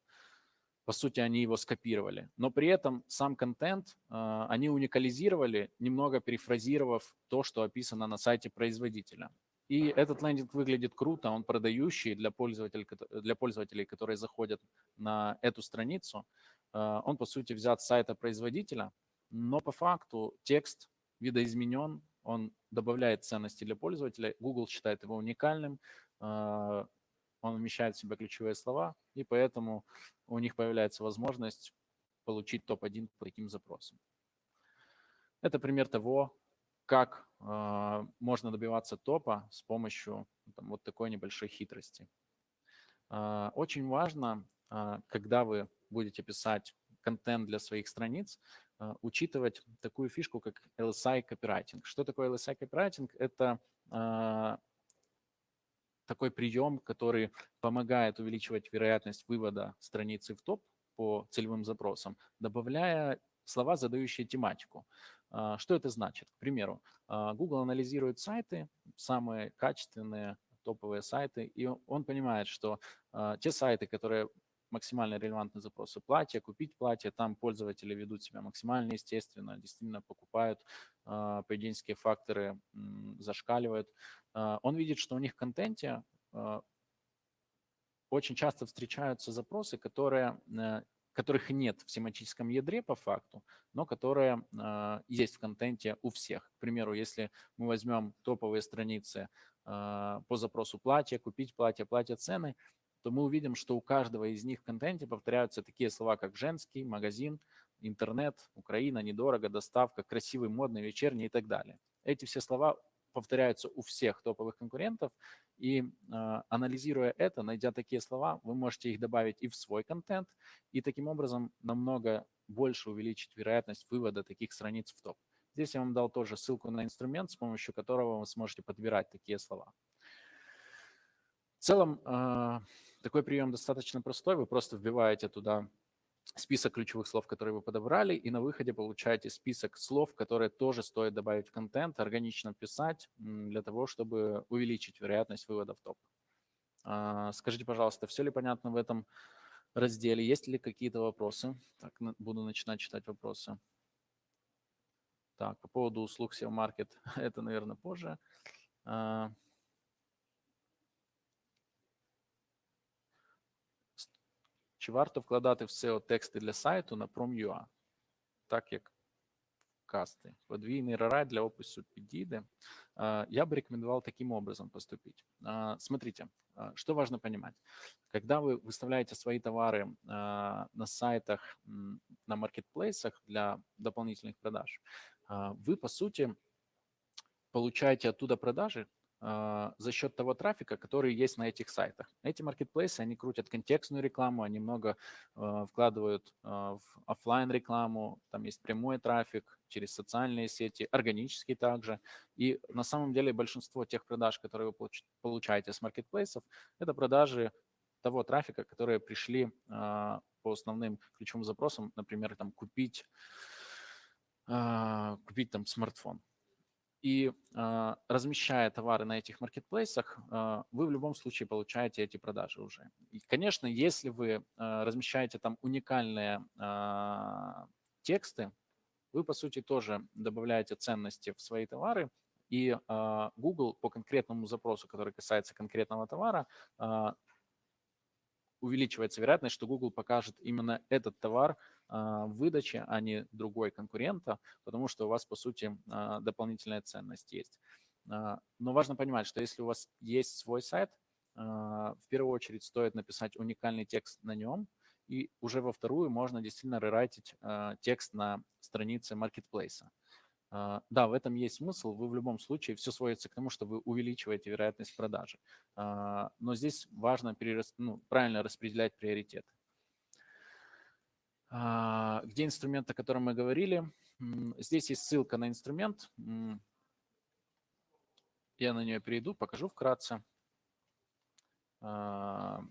по сути, они его скопировали, но при этом сам контент они уникализировали, немного перефразировав то, что описано на сайте производителя. И этот лендинг выглядит круто, он продающий для пользователей, для пользователей которые заходят на эту страницу. Э, он, по сути, взят с сайта производителя, но по факту текст видоизменен, он добавляет ценности для пользователя, Google считает его уникальным, а, он вмещает в себя ключевые слова, и поэтому у них появляется возможность получить топ-1 по таким запросам. Это пример того, как э, можно добиваться топа с помощью там, вот такой небольшой хитрости. Э, очень важно, э, когда вы будете писать контент для своих страниц, учитывать такую фишку, как LSI копирайтинг. Что такое LSI копирайтинг? Это такой прием, который помогает увеличивать вероятность вывода страницы в топ по целевым запросам, добавляя слова, задающие тематику. А, что это значит? К примеру, а, Google анализирует сайты, самые качественные топовые сайты, и он понимает, что а, те сайты, которые максимально релевантны запросы платья, купить платье, там пользователи ведут себя максимально естественно, действительно покупают, поведенческие факторы зашкаливают. Он видит, что у них в контенте очень часто встречаются запросы, которые, э, которых нет в семантическом ядре по факту, но которые а, есть в контенте у всех. К примеру, если мы возьмем топовые страницы по запросу платья, купить платье, платье цены, то мы увидим, что у каждого из них в контенте повторяются такие слова, как женский, магазин, интернет, Украина, недорого, доставка, красивый, модный, вечерний и так далее. Эти все слова повторяются у всех топовых конкурентов. И э, анализируя это, найдя такие слова, вы можете их добавить и в свой контент, и таким образом намного больше увеличить вероятность вывода таких страниц в топ. Здесь я вам дал тоже ссылку на инструмент, с помощью которого вы сможете подбирать такие слова. В целом, э, такой прием достаточно простой. Вы просто вбиваете туда список ключевых слов, которые вы подобрали, и на выходе получаете список слов, которые тоже стоит добавить в контент, органично писать для того, чтобы увеличить вероятность вывода в топ. А, скажите, пожалуйста, все ли понятно в этом разделе? Есть ли какие-то вопросы? Так, буду начинать читать вопросы. Так, по поводу услуг SEO Market, это, наверное, позже. Чи варто вкладати в SEO тексти для сайту на Prom.ua, так як касты? Подвійний RRI для опису підійде. Я бы рекомендовал таким образом поступить. Смотрите, что важно понимать. Когда вы выставляете свои товары на сайтах, на маркетплейсах для дополнительных продаж, вы, по сути, получаете оттуда продажи, а, за счет того трафика, который есть на этих сайтах. Эти маркетплейсы, они крутят контекстную рекламу, они много э, вкладывают э, в офлайн рекламу, там есть прямой трафик через социальные сети, органический также. И на самом деле большинство тех продаж, которые вы получаете с маркетплейсов, это продажи того трафика, которые пришли по основным ключевым запросам, например, там купить, купить там смартфон. И э, размещая товары на этих маркетплейсах, э, вы в любом случае получаете эти продажи уже. И, конечно, если вы э, размещаете там уникальные э, тексты, вы, по сути, тоже добавляете ценности в свои товары, и э, Google по конкретному запросу, который касается конкретного товара, э, увеличивается вероятность, что Google покажет именно этот товар а, в выдаче, а не другой конкурента, потому что у вас, по сути, а, дополнительная ценность есть. А, но важно понимать, что если у вас есть свой сайт, в первую очередь стоит написать уникальный текст на нем, и уже во вторую можно действительно рерайтить текст на странице маркетплейса. Да, в этом есть смысл. Вы в любом случае все сводится к тому, что вы увеличиваете вероятность продажи. Но здесь важно перерас... ну, правильно распределять приоритеты. А, где инструмент, о котором мы говорили? Здесь есть ссылка на инструмент. Я на нее перейду, покажу вкратце. А,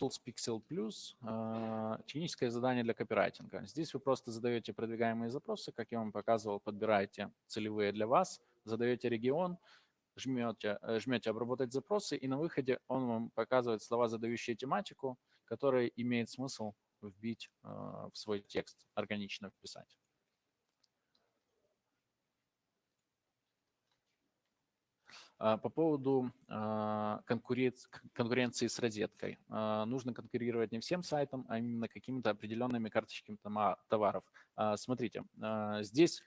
Tools Pixel Plus, а, техническое задание для копирайтинга. Здесь вы просто задаете продвигаемые запросы, как я вам показывал, подбираете целевые для вас, задаете регион, жмете, э, жмете «Обработать запросы», и на выходе он вам показывает слова, задающие тематику, которые имеет смысл вбить а, в свой текст, органично вписать. А, по поводу а, конкуренции с розеткой. Нужно конкурировать не всем сайтом, а именно какими-то определенными карточками товаров. Смотрите, здесь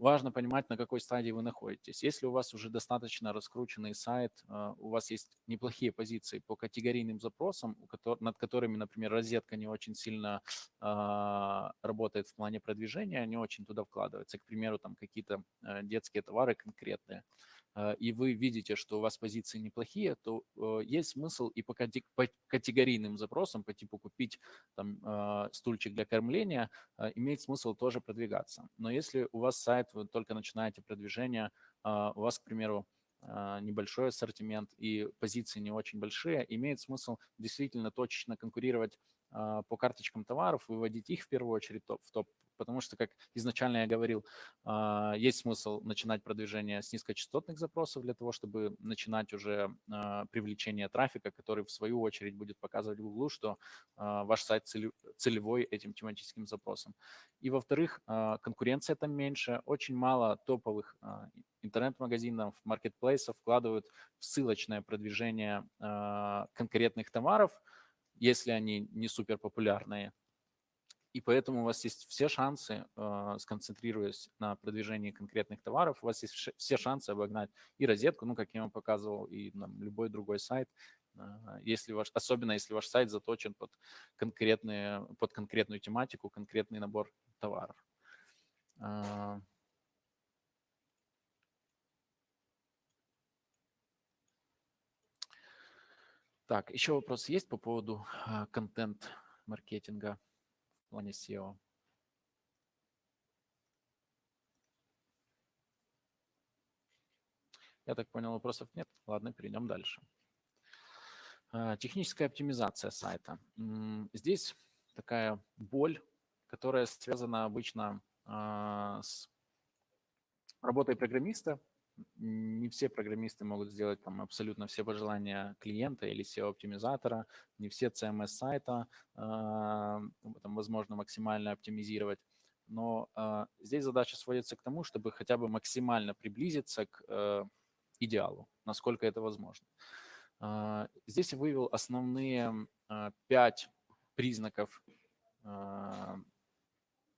важно понимать, на какой стадии вы находитесь. Если у вас уже достаточно раскрученный сайт, а, у вас есть неплохие позиции по категорийным запросам, над которыми, например, розетка не очень сильно а, работает в плане продвижения, не очень туда вкладывается. К примеру, там какие-то э, детские товары конкретные. А, и вы видите, что у вас позиции неплохие, то э, есть смысл и по категорийным запросам, по типу купить там, а, стульчик для кормления, а, имеет смысл тоже продвигаться. Но если у вас сайт, вы только начинаете продвижение, у вас, к примеру, небольшой ассортимент и позиции не очень большие, имеет смысл действительно точечно конкурировать по карточкам товаров, выводить их в первую очередь в топ потому что, как изначально я говорил, а, есть смысл начинать продвижение с низкочастотных запросов для того, чтобы начинать уже а, привлечение трафика, который в свою очередь будет показывать Google, что а, ваш сайт целевой этим тематическим запросом. И во-вторых, конкуренция там меньше, очень мало топовых интернет-магазинов, маркетплейсов вкладывают в ссылочное продвижение конкретных товаров, если они не супер популярные, и поэтому у вас есть все шансы, э, сконцентрируясь на продвижении конкретных товаров, у вас есть все шансы обогнать и розетку, ну, как я вам показывал, и там, любой другой сайт, э, если ваш, особенно если ваш сайт заточен под, конкретные, под конкретную тематику, конкретный набор товаров. Э, так, еще вопрос есть по поводу контент-маркетинга? Плане SEO. Я так понял, вопросов нет. Ладно, перейдем дальше. А, техническая оптимизация сайта. Здесь такая боль, которая связана обычно а, с работой программиста, не все программисты могут сделать там абсолютно все пожелания клиента или SEO-оптимизатора, не все CMS сайта э, там, возможно максимально оптимизировать. Но э, здесь задача сводится к тому, чтобы хотя бы максимально приблизиться к э, идеалу, насколько это возможно. Э, здесь я вывел основные пять признаков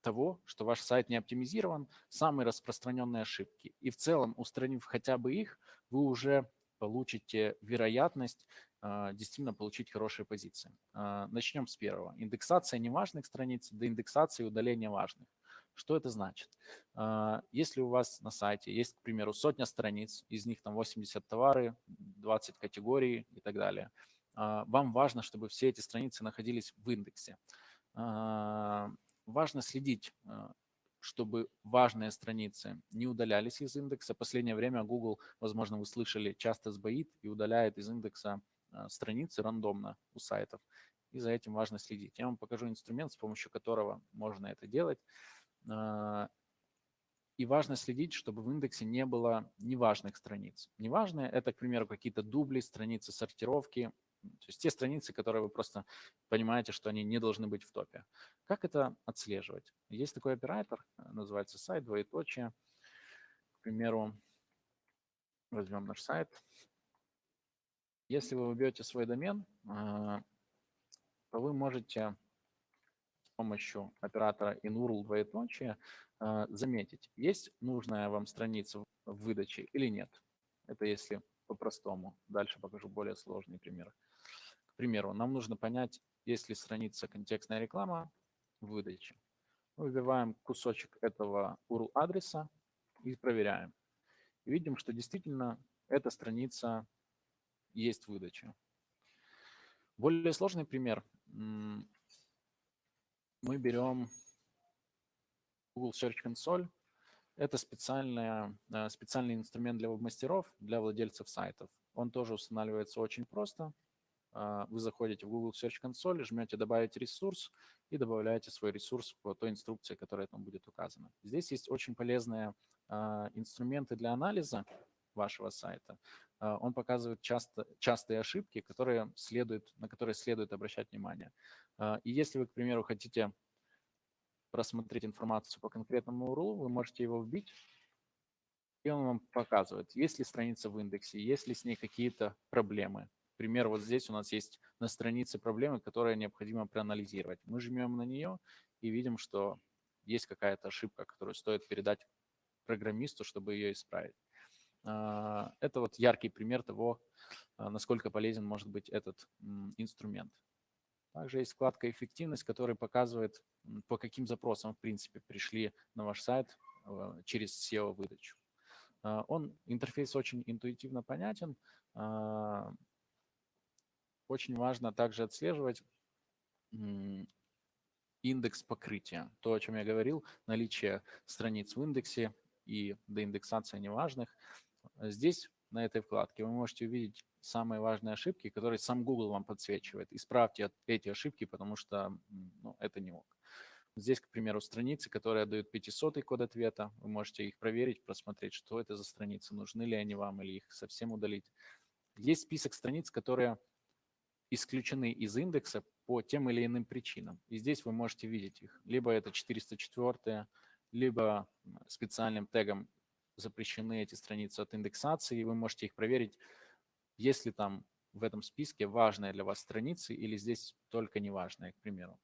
того, что ваш сайт не оптимизирован, самые распространенные ошибки. И в целом, устранив хотя бы их, вы уже получите вероятность э, действительно получить хорошие позиции. Э, начнем с первого. Индексация неважных страниц до индексации удаления важных. Что это значит? Э, если у вас на сайте есть, к примеру, сотня страниц, из них там 80 товары, 20 категорий и так далее, вам важно, чтобы все эти страницы находились в индексе важно следить, а, чтобы важные страницы не удалялись из индекса. Последнее время Google, возможно, вы слышали, часто сбоит и удаляет из индекса страницы рандомно у сайтов. И за этим важно следить. Я вам покажу инструмент, с помощью которого можно это делать. И важно следить, чтобы в индексе не было неважных страниц. Неважные – это, к примеру, какие-то дубли, страницы сортировки, то есть те страницы, которые вы просто понимаете, что они не должны быть в топе. Как это отслеживать? Есть такой оператор, называется сайт, двоеточие. К примеру, возьмем наш сайт. Если вы выбьете свой домен, а, то вы можете с помощью оператора inurl двоеточие а, заметить, есть нужная вам страница в выдаче или нет. Это если по-простому. Дальше покажу более сложный пример. Примеру, нам нужно понять, есть ли страница контекстная реклама в выдаче. Мы выбиваем кусочек этого URL-адреса и проверяем. видим, что действительно эта страница есть в выдаче. Более сложный пример. Мы берем Google Search Console. Это специальная, э, специальный инструмент для веб-мастеров, для владельцев сайтов. Он тоже устанавливается очень просто. А, вы заходите в Google Search Console, жмете «Добавить ресурс» и добавляете свой ресурс по той инструкции, которая там будет указана. Здесь есть очень полезные а, инструменты для анализа вашего сайта. А, он показывает часто, частые ошибки, которые следует, на которые следует обращать внимание. И если вы, к примеру, хотите просмотреть информацию по конкретному URL, вы можете его вбить, и он вам показывает, есть ли страница в индексе, есть ли с ней какие-то проблемы. Пример, вот здесь у нас есть на странице проблемы, которые необходимо проанализировать. Мы жмем на нее и видим, что есть какая-то ошибка, которую стоит передать программисту, чтобы ее исправить. А, это вот яркий пример того, а, насколько полезен может быть этот инструмент. Также есть вкладка «Эффективность», которая показывает, по каким запросам, в принципе, пришли на ваш сайт э, через SEO-выдачу. А, он, интерфейс очень интуитивно понятен. Очень важно также отслеживать индекс покрытия. То, о чем я говорил, наличие страниц в индексе и доиндексация неважных. Здесь, на этой вкладке, вы можете увидеть самые важные ошибки, которые сам Google вам подсвечивает. Исправьте эти ошибки, потому что ну, это не ок. Здесь, к примеру, страницы, которые дают 500 код ответа. Вы можете их проверить, просмотреть, что это за страницы, нужны ли они вам или их совсем удалить. Есть список страниц, которые исключены из индекса по тем или иным причинам. И здесь вы можете видеть их. Либо это 404, либо специальным тегом запрещены эти страницы от индексации, и вы можете их проверить есть ли там в этом списке важные для вас страницы или здесь только неважные, к примеру.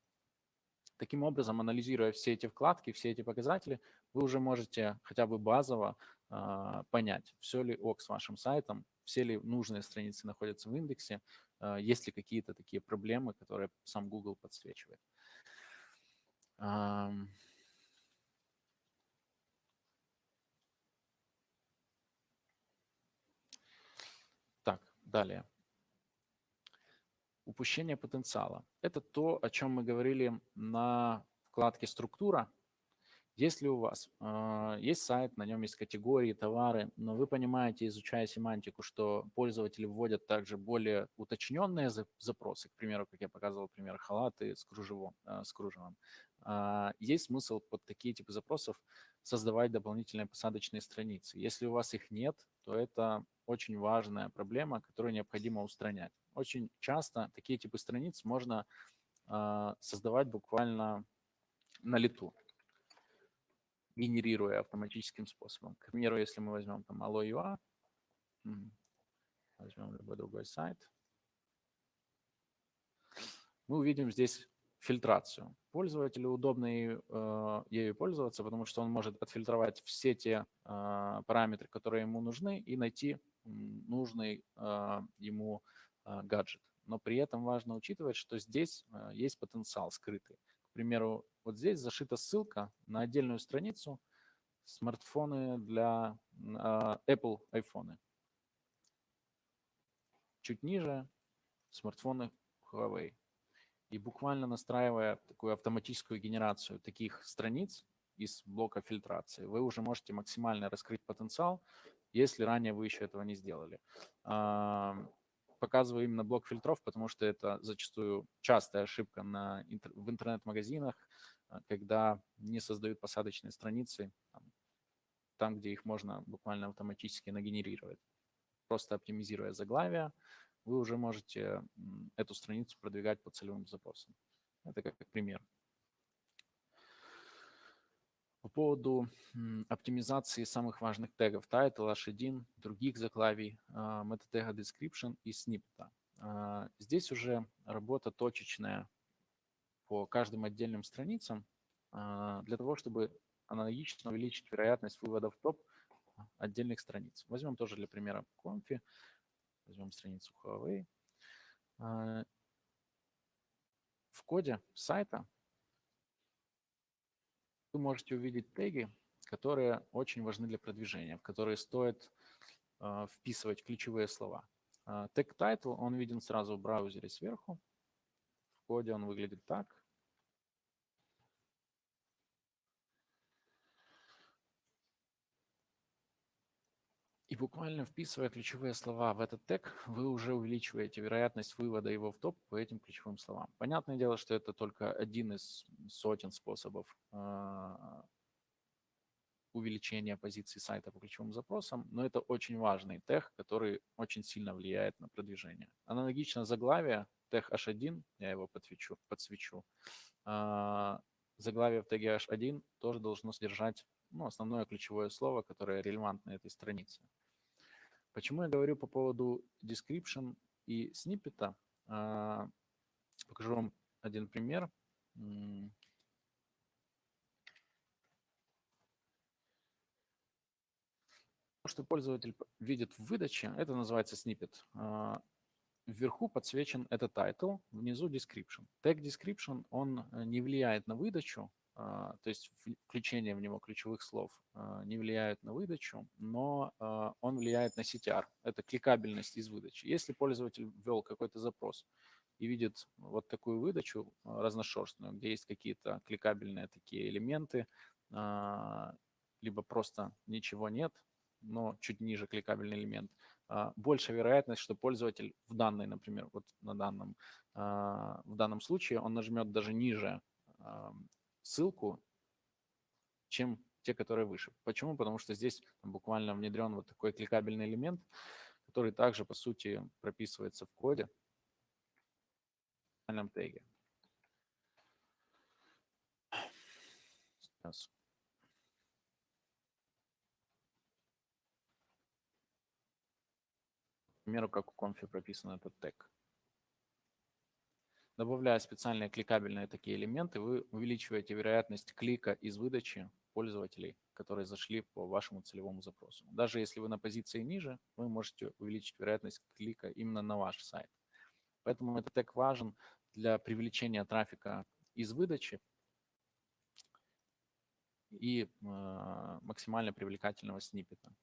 Таким образом, анализируя все эти вкладки, все эти показатели, вы уже можете хотя бы базово э, понять, все ли ок с вашим сайтом, все ли нужные страницы находятся в индексе, есть ли какие-то такие проблемы, которые сам Google подсвечивает. Далее. Упущение потенциала. Это то, о чем мы говорили на вкладке «Структура». Если у вас э, есть сайт, на нем есть категории, товары, но вы понимаете, изучая семантику, что пользователи вводят также более уточненные запросы, к примеру, как я показывал пример, халаты с, кружевом, э, с кружевом, э, есть смысл под такие типы запросов создавать дополнительные посадочные страницы. Если у вас их нет, то это очень важная проблема, которую необходимо устранять. Очень часто такие типы страниц можно э, создавать буквально на лету, генерируя автоматическим способом. К примеру, если мы возьмем там Allo.ua, возьмем любой другой сайт, мы увидим здесь фильтрацию. Пользователю удобно э, ею пользоваться, потому что он может отфильтровать все те э, параметры, которые ему нужны, и найти нужный а, ему гаджет. Но при этом важно учитывать, что здесь есть потенциал скрытый. Примеру, вот здесь зашита ссылка на отдельную страницу смартфоны для Apple iPhone. Чуть ниже смартфоны Huawei. И буквально настраивая такую автоматическую генерацию таких страниц из блока фильтрации, вы уже можете максимально раскрыть потенциал если ранее вы еще этого не сделали. Показываю именно блок фильтров, потому что это зачастую частая ошибка на, в интернет-магазинах, а, когда не создают посадочные страницы там, где их можно буквально автоматически нагенерировать. Просто оптимизируя заглавие, вы уже можете эту страницу продвигать по целевым запросам. Это как, как пример. По поводу оптимизации самых важных тегов title, h1, других заглавий, метатега description и snippet. А, здесь уже работа точечная по каждым отдельным страницам а, для того, чтобы аналогично увеличить вероятность вывода в топ отдельных страниц. Возьмем тоже для примера Confi. Возьмем страницу Huawei. А, в коде сайта вы можете увидеть теги, которые очень важны для продвижения, в которые стоит э, вписывать ключевые слова. Э, title, он виден сразу в браузере сверху. В коде он выглядит так. Буквально вписывая ключевые слова в этот тег, вы уже увеличиваете вероятность вывода его в топ по этим ключевым словам. Понятное дело, что это только один из сотен способов а, увеличения позиции сайта по ключевым запросам, но это очень важный тег, который очень сильно влияет на продвижение. Аналогично заглавие, тег H1, я его подсвечу, подсвечу а, заглавие в теге H1 тоже должно содержать ну, основное ключевое слово, которое релевантно этой странице. Почему я говорю по поводу description и сниппета? А, покажу вам один пример. То, что пользователь видит в выдаче, это называется сниппет. А, вверху подсвечен это title, внизу description. Тег description, он э, не влияет на выдачу, то есть включение в него ключевых слов а, не влияет на выдачу, но а, он влияет на CTR. Это кликабельность из выдачи. Если пользователь ввел какой-то запрос и видит вот такую выдачу разношерстную, где есть какие-то кликабельные такие элементы, либо просто ничего нет, но чуть ниже кликабельный элемент, больше вероятность, что пользователь в данной, например, вот на данном, в данном случае он нажмет даже ниже ссылку, чем те, которые выше. Почему? Потому что здесь буквально внедрен вот такой кликабельный элемент, который также, по сути, прописывается в коде в финальном теге. Сейчас. К примеру, как у конфи прописан этот тег. Добавляя специальные кликабельные такие элементы, вы увеличиваете вероятность клика из выдачи пользователей, которые зашли по вашему целевому запросу. Даже если вы на позиции ниже, вы можете увеличить вероятность клика именно на ваш сайт. Поэтому этот тег важен для привлечения трафика из выдачи и э, максимально привлекательного сниппета.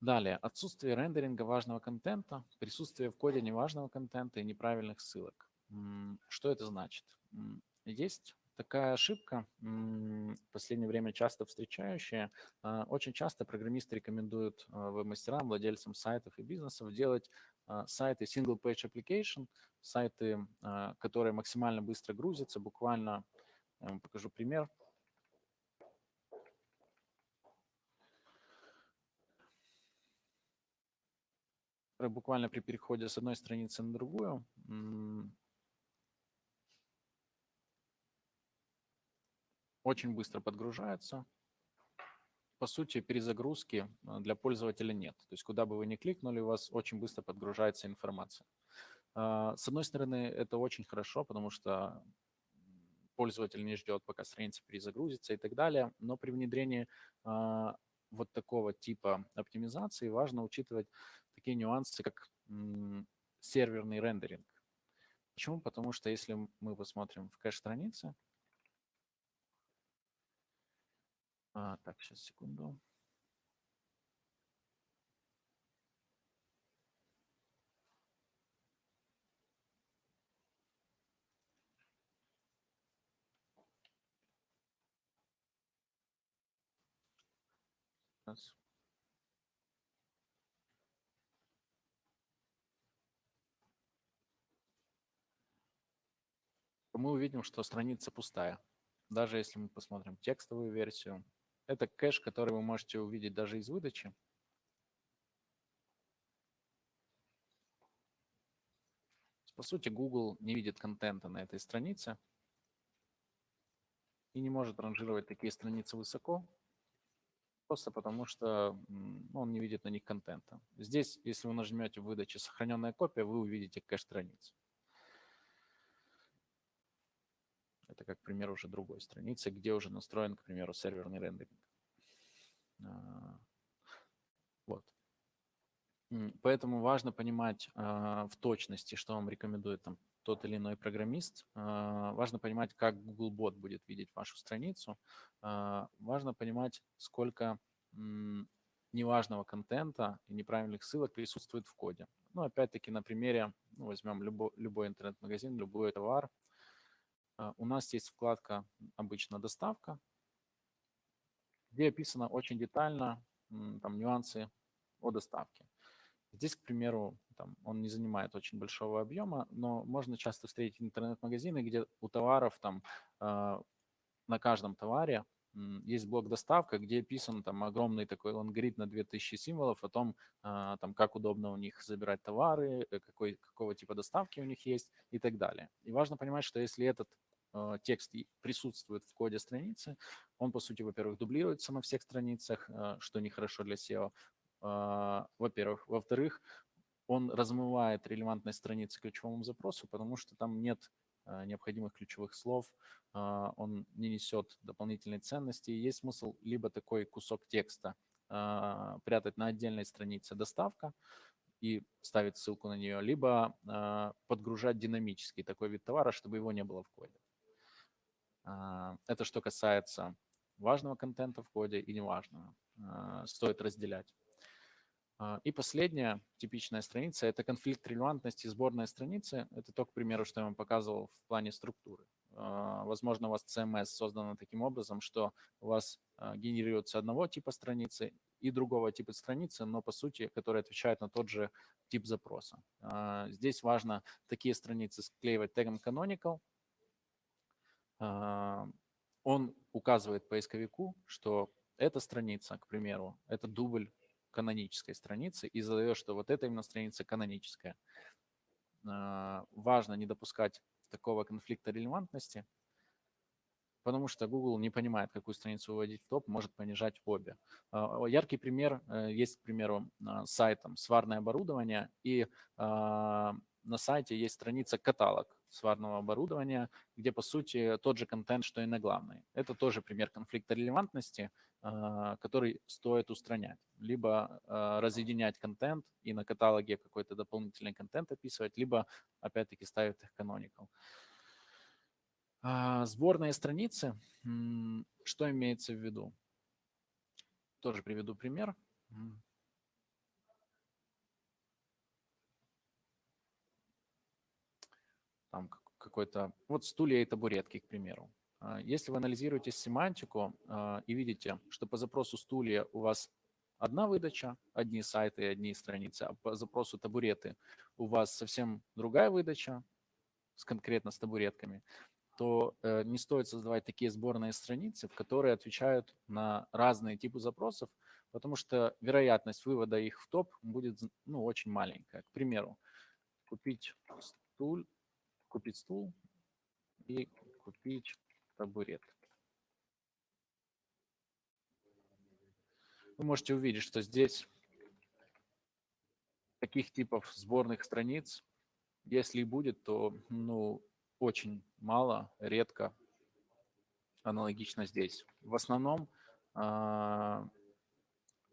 Далее, отсутствие рендеринга важного контента, присутствие в коде неважного контента и неправильных ссылок. Что это значит? Есть такая ошибка, в последнее время часто встречающая. А, очень часто программисты рекомендуют а, веб-мастерам, владельцам сайтов и бизнесов делать а, сайты single page application, сайты, которые максимально быстро грузятся. Буквально, покажу пример. Буквально при переходе с одной страницы на другую очень быстро подгружается. По сути, перезагрузки а, для пользователя нет. То есть куда бы вы ни кликнули, у вас очень быстро подгружается информация. А, с одной стороны, это очень хорошо, потому что пользователь не ждет, пока страница перезагрузится и так далее. Но при внедрении а, вот такого типа оптимизации важно учитывать такие нюансы, как серверный рендеринг. Почему? Потому что если мы посмотрим в кэш страницы, а, так, сейчас, секунду. нас мы увидим, что страница пустая. Даже если мы посмотрим текстовую версию. Это кэш, который вы можете увидеть даже из выдачи. По сути, Google не видит контента на этой странице и не может ранжировать такие страницы высоко, просто потому что он не видит на них контента. Здесь, если вы нажмете в выдаче «Сохраненная копия», вы увидите кэш страниц. Это, как пример, уже другой страницы, где уже настроен, к примеру, серверный рендеринг. А, вот. Поэтому важно понимать а, в точности, что вам рекомендует там, тот или иной программист. А, важно понимать, как Google Bot будет видеть вашу страницу. А, важно понимать, сколько неважного контента и неправильных ссылок присутствует в коде. Ну, опять-таки, на примере, ну, возьмем любой, любой интернет-магазин, любой товар. У нас есть вкладка обычно «Доставка», где описано очень детально там, нюансы о доставке. Здесь, к примеру, там, он не занимает очень большого объема, но можно часто встретить интернет-магазины, где у товаров там э, на каждом товаре есть блок доставка, где описан там огромный такой лонгрид на 2000 символов о том, э, там, как удобно у них забирать товары, э, какой, какого типа доставки у них есть и так далее. И важно понимать, что если этот э, текст присутствует в коде страницы, он, по сути, во-первых, дублируется на всех страницах, э, что нехорошо для SEO. А, во-первых. Во-вторых, он размывает релевантность страницы ключевому запросу, потому что там нет а, необходимых ключевых слов, а, он не несет дополнительной ценности. есть смысл либо такой кусок текста прятать на отдельной странице доставка и ставить ссылку на нее, либо подгружать динамический такой вид товара, чтобы его не было в коде. Это что касается важного контента в коде и неважного. Стоит разделять. А, и последняя типичная страница – это конфликт релевантности сборной страницы. Это то, к примеру, что я вам показывал в плане структуры. А, возможно, у вас CMS создано таким образом, что у вас а, генерируется одного типа страницы и другого типа страницы, но по сути, которые отвечают на тот же тип запроса. Здесь важно такие страницы склеивать тегом canonical. Он указывает поисковику, что эта страница, к примеру, это дубль канонической страницы и задаешь, что вот эта именно страница каноническая. А, важно не допускать такого конфликта релевантности, потому что Google не понимает, какую страницу выводить в топ, может понижать обе. А, яркий пример э, есть, к примеру, сайтом сварное оборудование, и а, на сайте есть страница каталог сварного оборудования, где, по сути, тот же контент, что и на главной. Это тоже пример конфликта релевантности, а, который стоит устранять. Либо а, разъединять контент и на каталоге какой-то дополнительный контент описывать, либо, опять-таки, ставить их canonical. А, сборные страницы, что имеется в виду? Тоже приведу пример. Там какой-то, вот стулья и табуретки, к примеру. А, если вы анализируете семантику а, и видите, что по запросу стулья у вас одна выдача, одни сайты одни страницы, а по запросу табуреты у вас совсем другая выдача, с, конкретно с табуретками, то э, не стоит создавать такие сборные страницы, которые отвечают на разные типы запросов, потому что вероятность вывода их в топ будет ну, очень маленькая. К примеру, купить стул, купить стул и купить табурет. Вы можете увидеть, что здесь таких типов сборных страниц, если и будет, то ну, очень мало, редко, аналогично здесь. В основном э,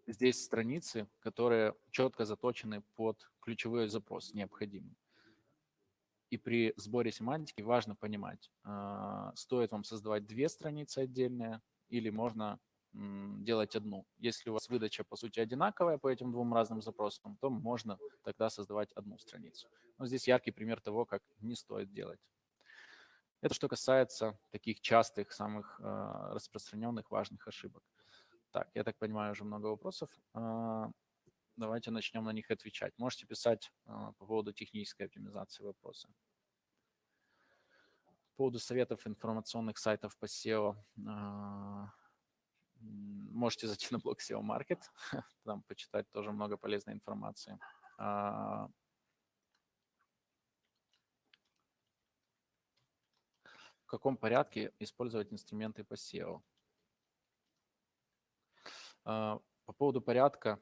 здесь страницы, которые четко заточены под ключевой запрос необходимый. И при сборе семантики важно понимать, а, стоит вам создавать две страницы отдельные или можно делать одну. Если у вас выдача, по сути, одинаковая по этим двум разным запросам, то можно тогда создавать одну страницу. Но здесь яркий пример того, как не стоит делать. Это что касается таких частых, самых а, распространенных, важных ошибок. Так, я так понимаю, уже много вопросов. А, давайте начнем на них отвечать. Можете писать по поводу технической оптимизации вопроса. поводу советов информационных сайтов по SEO, а, можете зайти на блог SEO Market, там почитать тоже много полезной информации. А, в каком порядке использовать инструменты по SEO? А, по поводу порядка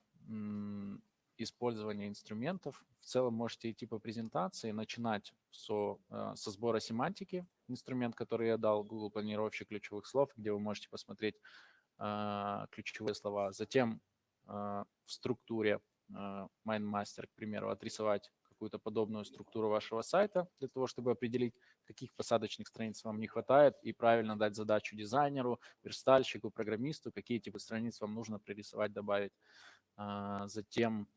использования инструментов, в целом можете идти по презентации, начинать со, э, со сбора семантики, инструмент, который я дал, Google планировщик ключевых слов, где вы можете посмотреть э, ключевые слова. Затем э, в структуре MindMaster, к примеру, отрисовать какую-то подобную структуру вашего сайта для того, чтобы определить, каких посадочных страниц вам не хватает и правильно дать задачу дизайнеру, верстальщику, программисту, какие типы страниц вам нужно пририсовать, добавить. Затем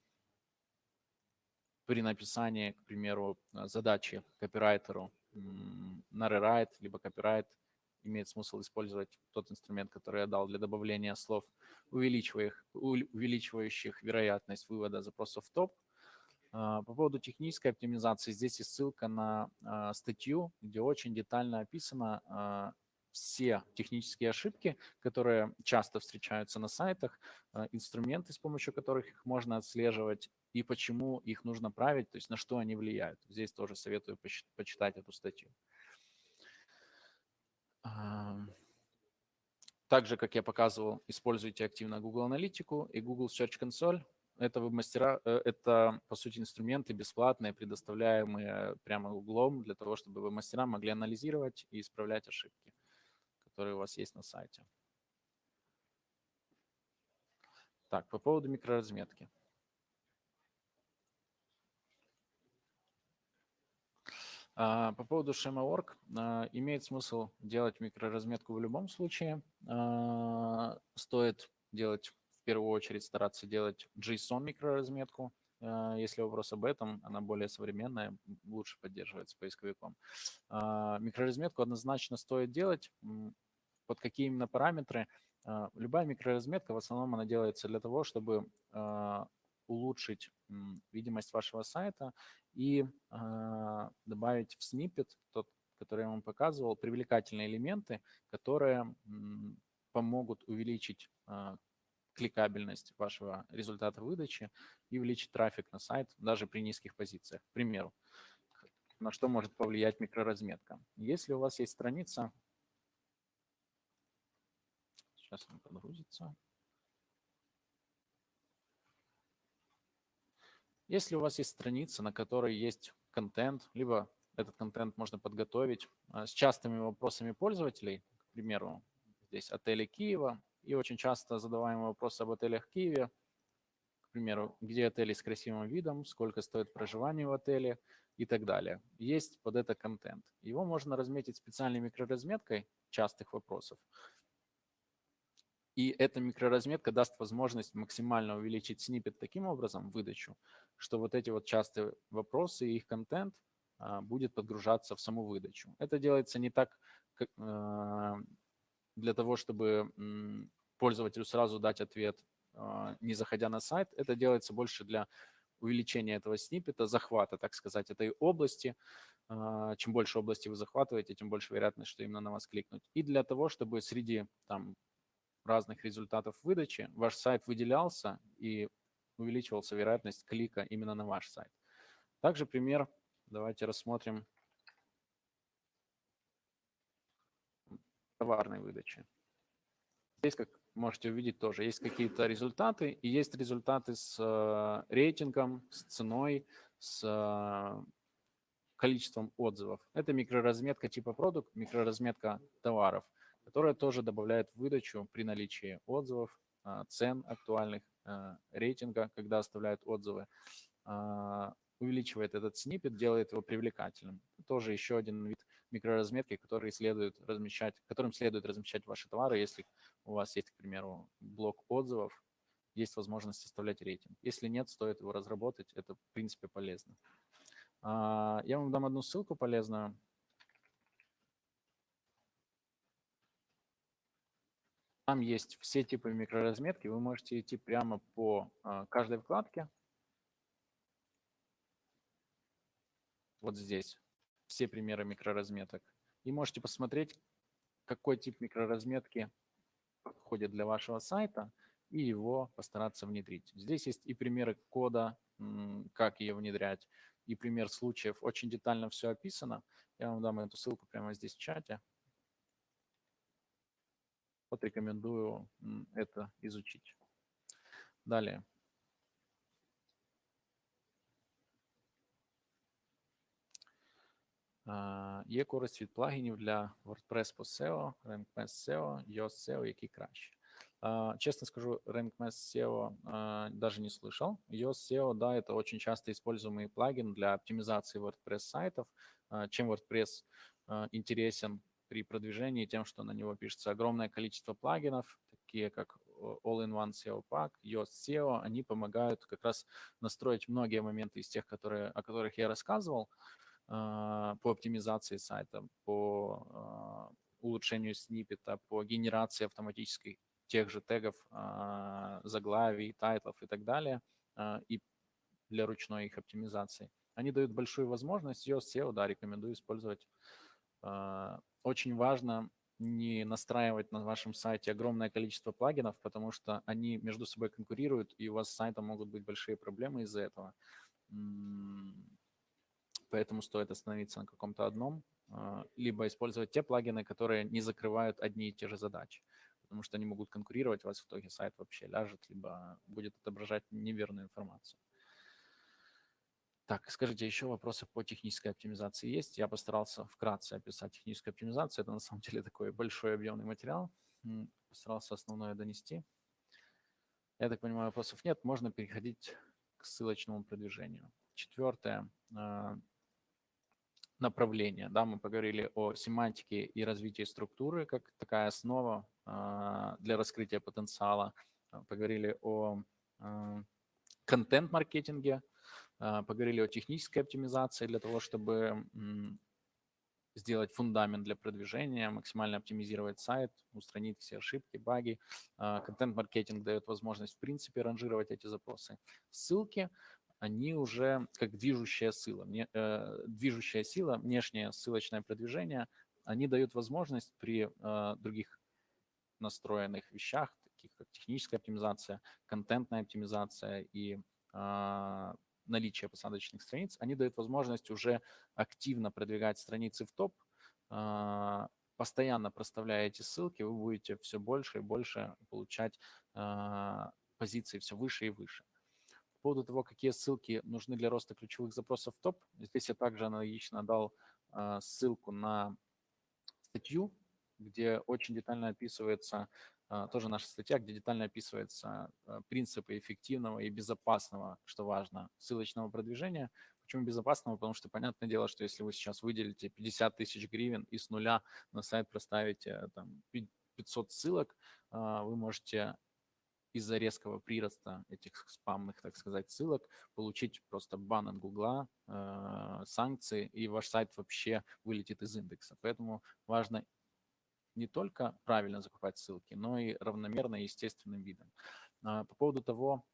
при написании, к примеру, задачи копирайтеру на rewrite, либо копирайт, имеет смысл использовать тот инструмент, который я дал для добавления слов, увеличивающих, вероятность вывода запросов в топ. А, по поводу технической оптимизации, здесь есть ссылка на а, статью, где очень детально описано а, все технические ошибки, которые часто встречаются на сайтах, инструменты, с помощью которых их можно отслеживать, и почему их нужно править, то есть на что они влияют. Здесь тоже советую почитать эту статью. Также, как я показывал, используйте активно Google Аналитику и Google Search Console. Это веб-мастера, э, это, по сути, инструменты бесплатные, предоставляемые прямо углом для того, чтобы веб-мастера могли анализировать и исправлять ошибки, которые у вас есть на сайте. Так, по поводу микроразметки. А, по поводу Schema.org, а, имеет смысл делать микроразметку в любом случае. А, стоит делать, в первую очередь, стараться делать JSON микроразметку. Если вопрос об этом, она более современная, лучше поддерживается поисковиком. Микроразметку однозначно стоит делать. Под какие именно параметры? Любая микроразметка, в основном она делается для того, чтобы улучшить видимость вашего сайта и э, добавить в сниппет, тот, который я вам показывал, привлекательные элементы, которые помогут увеличить кликабельность вашего результата выдачи и увеличить трафик на сайт даже при низких позициях. К примеру, на что может повлиять микроразметка. Если у вас есть страница, сейчас она подгрузится. Если у вас есть страница, на которой есть контент, либо этот контент можно подготовить а, с частыми вопросами пользователей, к примеру, здесь отели Киева, и очень часто задаваемые вопросы об отелях Киеве, к примеру, где отели с красивым видом, сколько стоит проживание в отеле и так далее. Есть под это контент. Его можно разметить специальной микроразметкой частых вопросов. И эта микроразметка даст возможность максимально увеличить снипет таким образом, выдачу, что вот эти вот частые вопросы и их контент а, будет подгружаться в саму выдачу. Это делается не так как, а, для того, чтобы пользователю сразу дать ответ, а, не заходя на сайт. Это делается больше для увеличения этого сниппета, захвата, так сказать, этой области. Чем больше области вы захватываете, тем больше вероятность, что именно на вас кликнуть. И для того, чтобы среди там, разных результатов выдачи ваш сайт выделялся и увеличивался вероятность клика именно на ваш сайт. Также пример, давайте рассмотрим товарной выдачи. Здесь, как можете увидеть, тоже есть какие-то результаты, и есть результаты с э, рейтингом, с ценой, с э, количеством отзывов. Это микроразметка типа продукт, микроразметка товаров которая тоже добавляет выдачу при наличии отзывов, а, цен актуальных, а, рейтинга, когда оставляют отзывы, а, увеличивает этот снипет, делает его привлекательным. Тоже еще один вид микроразметки, который следует размещать, которым следует размещать ваши товары, если у вас есть, к примеру, блок отзывов, есть возможность оставлять рейтинг. Если нет, стоит его разработать, это в принципе полезно. Я вам дам одну ссылку полезную. Там есть все типы микроразметки. Вы можете идти прямо по а, каждой вкладке. Вот здесь все примеры микроразметок. и можете посмотреть, какой тип микроразметки подходит для вашего сайта и его постараться внедрить. Здесь есть и примеры кода, как ее внедрять, и пример случаев. Очень детально все описано. Я вам дам эту ссылку прямо здесь в чате. Вот рекомендую это изучить. Далее. Є користь від плагінів для WordPress по SEO, RankMass SEO, Yoast SEO, які краще. Честно скажу, RankMass SEO даже не слышал. Yoast SEO, да, это очень часто используемый плагин для оптимизации WordPress сайтов. Чем WordPress интересен при продвижении? Тем, что на него пишется огромное количество плагинов, такие как All-in-One SEO Pack, Yoast SEO. Они помогают как раз настроить многие моменты из тех, которые, о которых я рассказывал, по оптимизации сайта, по улучшению сниппета, по генерации автоматической тех же тегов, заглавий, тайтлов и так далее, и для ручной их оптимизации. Они дают большую возможность. Yoast SEO, да, рекомендую использовать. Очень важно не настраивать на вашем сайте огромное количество плагинов, потому что они между собой конкурируют, и у вас с сайтом могут быть большие проблемы из-за этого поэтому стоит остановиться на каком-то одном, а, либо использовать те плагины, которые не закрывают одни и те же задачи, потому что они могут конкурировать, у вас в итоге сайт вообще ляжет, либо будет отображать неверную информацию. Так, скажите, еще вопросы по технической оптимизации есть? Я постарался вкратце описать техническую оптимизацию. Это на самом деле такой большой объемный материал. Постарался основное донести. Я так понимаю, вопросов нет. Можно переходить к ссылочному продвижению. Четвертое. А, направления. Да, мы поговорили о семантике и развитии структуры как такая основа э, для раскрытия потенциала. А, поговорили о э, контент-маркетинге, поговорили о технической оптимизации для того, чтобы сделать фундамент для продвижения, максимально оптимизировать сайт, устранить все ошибки, баги. Контент-маркетинг дает возможность, в принципе, ранжировать эти запросы. Ссылки они уже как движущая сила, э, движущая сила, внешнее ссылочное продвижение, они дают возможность при э, других настроенных вещах, таких как техническая оптимизация, контентная оптимизация и наличие посадочных страниц, они дают возможность уже активно продвигать страницы в топ, э, постоянно проставляя эти ссылки, вы будете все больше и больше получать э, позиции все выше и выше. Поводу того, какие ссылки нужны для роста ключевых запросов в топ, здесь я также аналогично дал э, ссылку на статью, где очень детально описывается, тоже наша статья, где детально описывается э, принципы эффективного и безопасного, что важно, ссылочного продвижения. Почему безопасного? Потому что понятное дело, что если вы сейчас выделите 50 тысяч гривен и с нуля на сайт проставите там, 500 ссылок, вы можете из-за резкого прироста этих спамных, так сказать, ссылок получить просто бан от Гугла, э, санкции, и ваш сайт вообще вылетит из индекса. Поэтому важно не только правильно закупать ссылки, но и равномерно и естественным видом. А, по поводу того,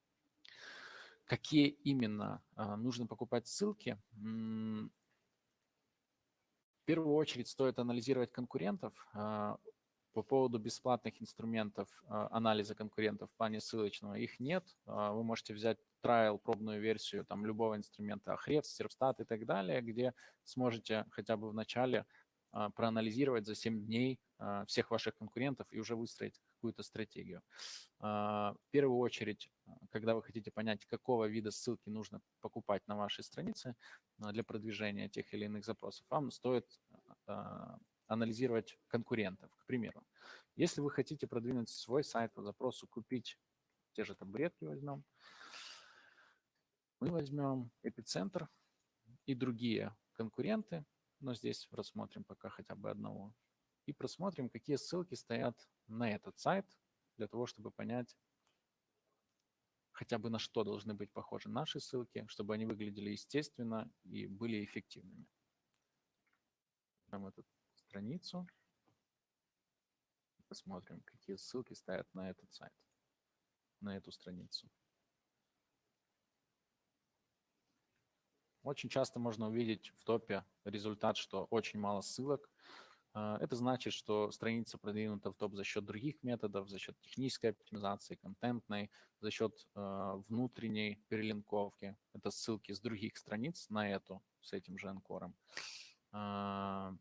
какие именно а, нужно покупать ссылки, в первую очередь стоит анализировать конкурентов. А, по поводу бесплатных инструментов анализа конкурентов в плане ссылочного, их нет. Вы можете взять трайл, пробную версию там, любого инструмента, Ahrefs, Serpstat и так далее, где сможете хотя бы в начале проанализировать за 7 дней всех ваших конкурентов и уже выстроить какую-то стратегию. В первую очередь, когда вы хотите понять, какого вида ссылки нужно покупать на вашей странице для продвижения тех или иных запросов, вам стоит анализировать конкурентов. К примеру, если вы хотите продвинуть свой сайт по запросу «Купить те же табуретки» возьмем, мы возьмем эпицентр и другие конкуренты, но здесь рассмотрим пока хотя бы одного, и просмотрим, какие ссылки стоят на этот сайт, для того, чтобы понять, хотя бы на что должны быть похожи наши ссылки, чтобы они выглядели естественно и были эффективными. Там этот страницу. Посмотрим, какие ссылки стоят на этот сайт, на эту страницу. Очень часто можно увидеть в топе результат, что очень мало ссылок. А, это значит, что страница продвинута в топ за счет других методов, за счет технической оптимизации, контентной, за счет э, внутренней перелинковки. Это ссылки с других страниц на эту, с этим же анкором. Э,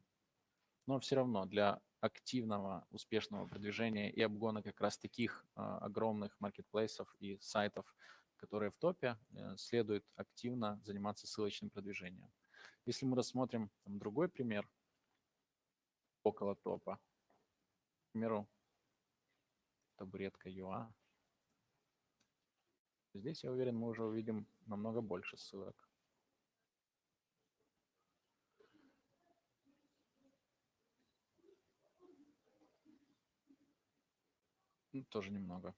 но все равно для активного, успешного продвижения и обгона как раз таких огромных маркетплейсов и сайтов, которые в топе, э, следует активно заниматься ссылочным продвижением. Если мы рассмотрим там, другой пример, около топа. К примеру, табуретка ЮА. Здесь, я уверен, мы уже увидим намного больше ссылок. Тоже немного.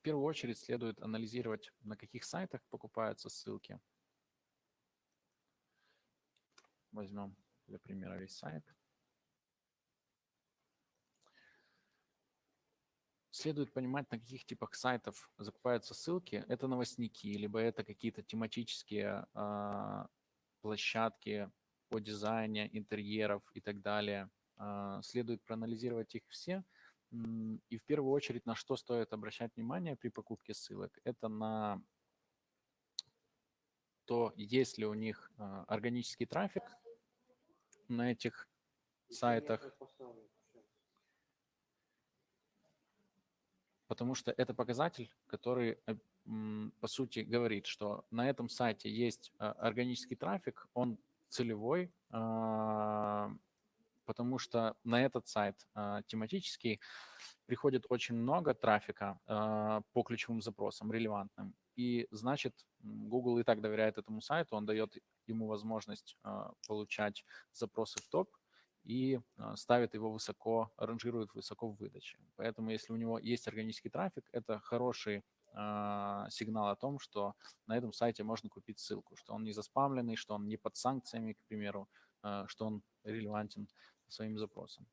В первую очередь следует анализировать, на каких сайтах покупаются ссылки, Возьмем для примера весь сайт. Следует понимать, на каких типах сайтов закупаются ссылки. Это новостники, либо это какие-то тематические э, площадки по дизайну, интерьеров и так далее. Э, следует проанализировать их все. И в первую очередь, на что стоит обращать внимание при покупке ссылок, это на то, есть ли у них э, органический трафик, на этих сайтах. Потому что это показатель, который, э, по сути, говорит, что на этом сайте есть а, органический трафик, он целевой, а, потому что на этот сайт а, тематический приходит очень много трафика по ключевым запросам, релевантным. И значит, Google и так доверяет этому сайту, он дает ему возможность а, получать запросы в топ и а, ставит его высоко, ранжирует высоко в выдаче. Поэтому если у него есть органический трафик, это хороший а, сигнал о том, что на этом сайте можно купить ссылку, что он не заспамленный, что он не под санкциями, к примеру, что он релевантен своим запросам.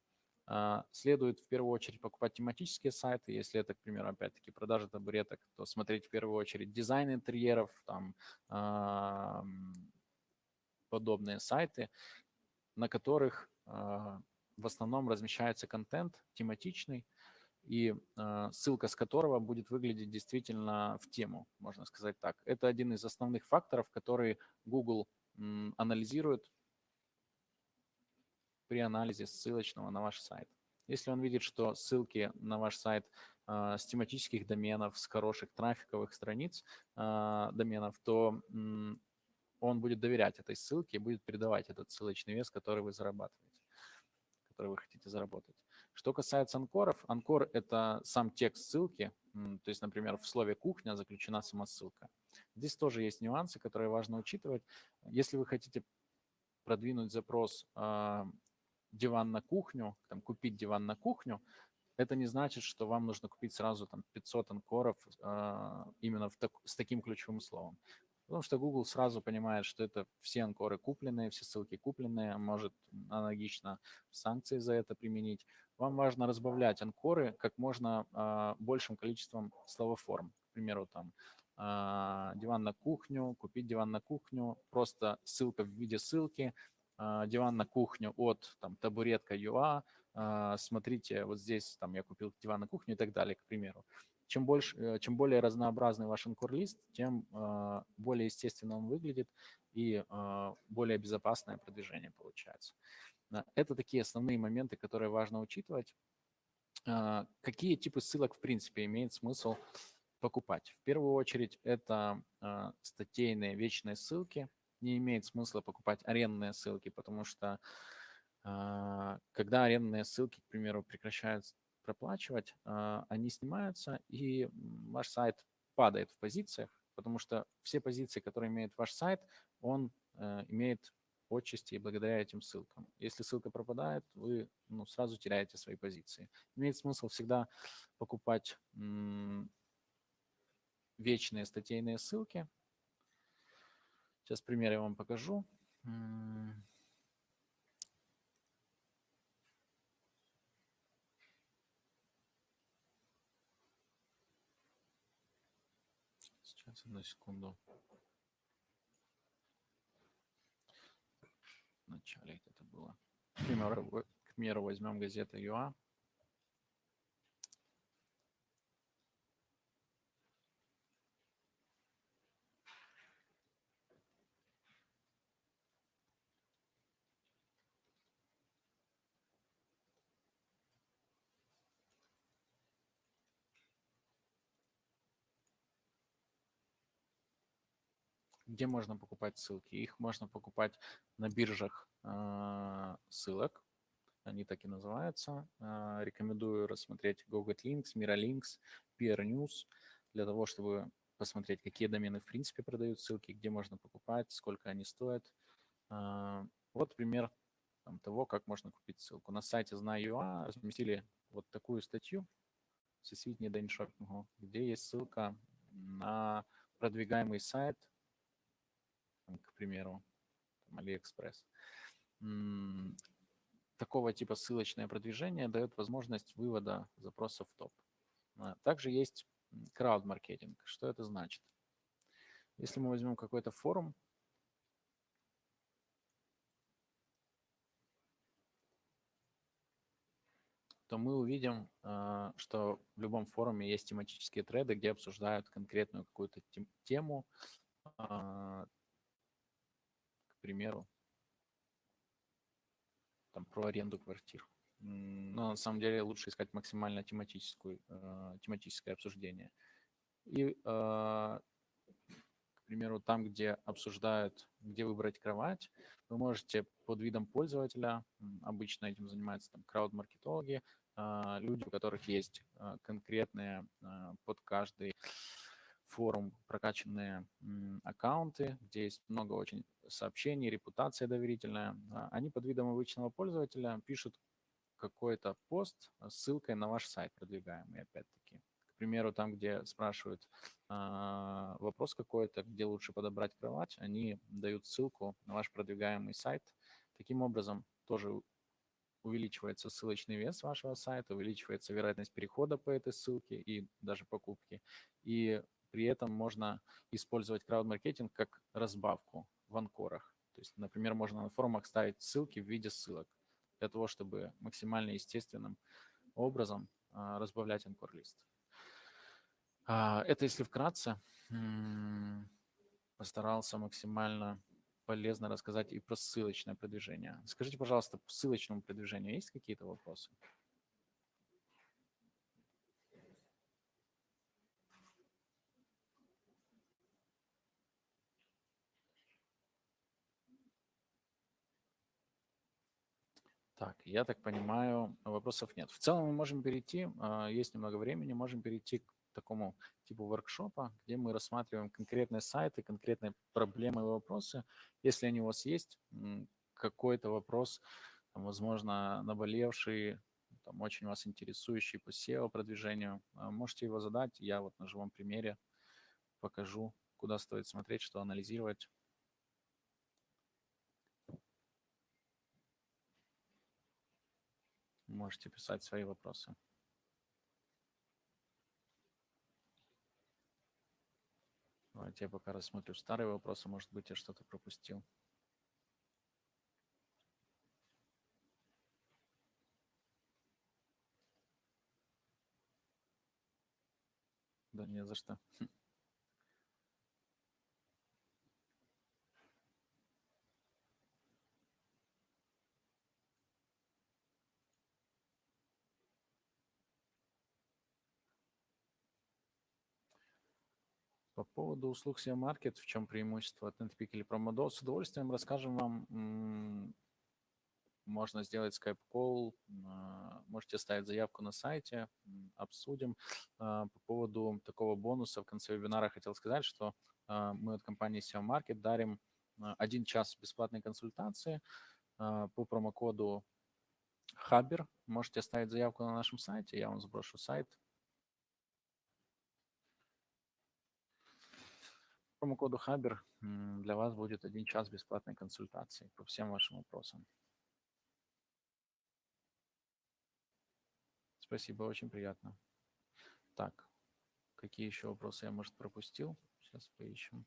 Следует в первую очередь покупать тематические сайты. Если это, к примеру, опять-таки продажа табуреток, то смотреть в первую очередь дизайн интерьеров, там, подобные сайты, на которых а, в основном размещается контент тематичный, и ссылка с которого будет выглядеть действительно в тему, можно сказать так. Это один из основных факторов, который Google анализирует при анализе ссылочного на ваш сайт. Если он видит, что ссылки на ваш сайт э, с тематических доменов, с хороших трафиковых страниц э, доменов, то он будет доверять этой ссылке и будет передавать этот ссылочный вес, который вы зарабатываете, который вы хотите заработать. Что касается анкоров, анкор – это сам текст ссылки, то есть, например, в слове «кухня» заключена сама ссылка. Здесь тоже есть нюансы, которые важно учитывать. Если вы хотите продвинуть запрос э, «диван на кухню», там, «купить диван на кухню», это не значит, что вам нужно купить сразу там 500 анкоров э, именно в так, с таким ключевым словом. Потому что Google сразу понимает, что это все анкоры купленные, все ссылки купленные, может аналогично санкции за это применить. Вам важно разбавлять анкоры как можно э, большим количеством словоформ. К примеру, там э, диван на кухню, купить диван на кухню, просто ссылка в виде ссылки, диван на кухню от там, табуретка UA, э, смотрите, вот здесь там я купил диван на кухню и так далее, к примеру. Чем, больше, э, чем более разнообразный ваш анкор-лист, тем э, более естественно он выглядит и более безопасное продвижение получается. Это такие основные моменты, которые важно учитывать. Какие типы ссылок, в принципе, имеет смысл покупать? В первую очередь, это статейные вечные ссылки. Не имеет смысла покупать арендные ссылки, потому что когда арендные ссылки, к примеру, прекращаются проплачивать, а, они снимаются, и ваш сайт падает в позициях, потому что все позиции, которые имеет ваш сайт, он э, имеет отчасти благодаря этим ссылкам. Если ссылка пропадает, вы ну, сразу теряете свои позиции. Имеет смысл всегда покупать вечные статейные ссылки. Сейчас пример я вам покажу. Сейчас, одну секунду. в начале это было. К примеру, к примеру возьмем газета ЮА. где можно покупать ссылки. Их можно покупать на биржах э, ссылок, они так и называются. Э, рекомендую рассмотреть GoGetLinks, MiraLinks, PR News для того, чтобы посмотреть, какие домены в принципе продают ссылки, где можно покупать, сколько они стоят. Э, вот пример там, того, как можно купить ссылку. На сайте Знаю.ua разместили вот такую статью всесвітній день шопінгу, где есть ссылка на продвигаемый сайт к примеру, там, AliExpress. Такого типа ссылочное продвижение дает возможность вывода запроса в топ. А, также есть крауд-маркетинг. Что это значит? Если мы возьмем какой-то форум, то мы увидим, а, что в любом форуме есть тематические треды, где обсуждают конкретную какую-то тему, а, примеру, там, про аренду квартир. Но на самом деле лучше искать максимально тематическую, э, тематическое обсуждение. И, э, к примеру, там, где обсуждают, где выбрать кровать, вы можете под видом пользователя, обычно этим занимаются там крауд-маркетологи, э, люди, у которых есть э, конкретные под каждый форум прокачанные аккаунты, где есть много очень сообщений, репутация доверительная. А, они под видом обычного пользователя пишут какой-то пост с ссылкой на ваш сайт продвигаемый, опять-таки. К примеру, там, где спрашивают э, вопрос какой-то, где лучше подобрать кровать, они дают ссылку на ваш продвигаемый сайт. Таким образом, тоже увеличивается ссылочный вес вашего сайта, увеличивается вероятность перехода по этой ссылке и даже покупки. И при этом можно использовать крауд-маркетинг как разбавку в анкорах. То есть, например, можно на форумах ставить ссылки в виде ссылок для того, чтобы максимально естественным образом а, разбавлять анкор-лист. А, это если вкратце. Постарался максимально полезно рассказать и про ссылочное продвижение. Скажите, пожалуйста, по ссылочному продвижению есть какие-то вопросы? Так, я так понимаю, вопросов нет. В целом мы можем перейти, а, есть немного времени, можем перейти к такому типу воркшопа, где мы рассматриваем конкретные сайты, конкретные проблемы и вопросы. Если они у вас есть, какой-то вопрос, возможно, наболевший, там, очень вас интересующий по SEO-продвижению, а, можете его задать. Я вот на живом примере покажу, куда стоит смотреть, что анализировать. Можете писать свои вопросы. Давайте я пока рассмотрю старые вопросы. Может быть, я что-то пропустил. Да не за что. поводу услуг SEO Market, в чем преимущество от NetPeak или Promodol, с удовольствием расскажем вам. Можно сделать Skype-колл, а, можете ставить заявку на сайте, обсудим. А, по поводу такого бонуса в конце вебинара хотел сказать, что а, мы от компании SEO Market дарим один час бесплатной консультации по промокоду Хабер. Можете оставить заявку на нашем сайте, я вам сброшу сайт, промокоду Хабер для вас будет один час бесплатной консультации по всем вашим вопросам. Спасибо, очень приятно. Так, какие еще вопросы я, может, пропустил? Сейчас поищем.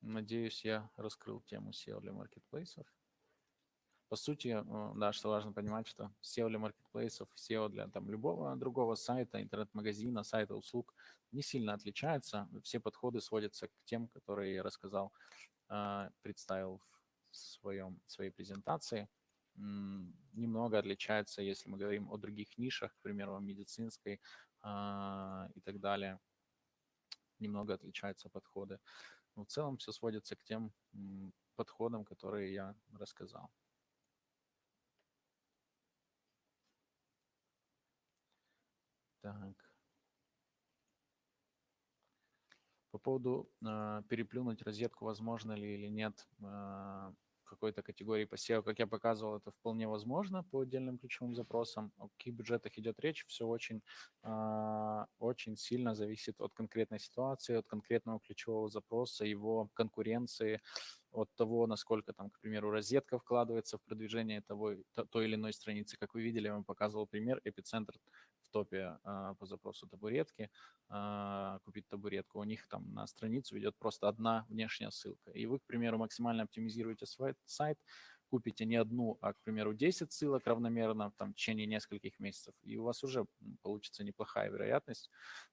Надеюсь, я раскрыл тему SEO для маркетплейсов. По сути, э, да, что важно понимать, что SEO для маркетплейсов, SEO для там, любого другого сайта, интернет-магазина, сайта услуг не сильно отличается. Все подходы сводятся к тем, которые я рассказал, э, представил в своем, своей презентации. Немного отличается, если мы говорим о других нишах, к примеру, медицинской а, и так далее. Немного отличаются подходы. Но в целом все сводится к тем подходам, которые я рассказал. Так. По поводу э, переплюнуть розетку, возможно ли или нет э, какой-то категории посева, как я показывал, это вполне возможно по отдельным ключевым запросам. О каких бюджетах идет речь, все очень, э, очень сильно зависит от конкретной ситуации, от конкретного ключевого запроса, его конкуренции, от того, насколько там, к примеру, розетка вкладывается в продвижение того, той или иной страницы. Как вы видели, я вам показывал пример, эпицентр в топе а, по запросу табуретки, а, купить табуретку, у них там на страницу ведет просто одна внешняя ссылка. И вы, к примеру, максимально оптимизируете свой сайт, купите не одну, а, к примеру, 10 ссылок равномерно там, в течение нескольких месяцев, и у вас уже получится неплохая вероятность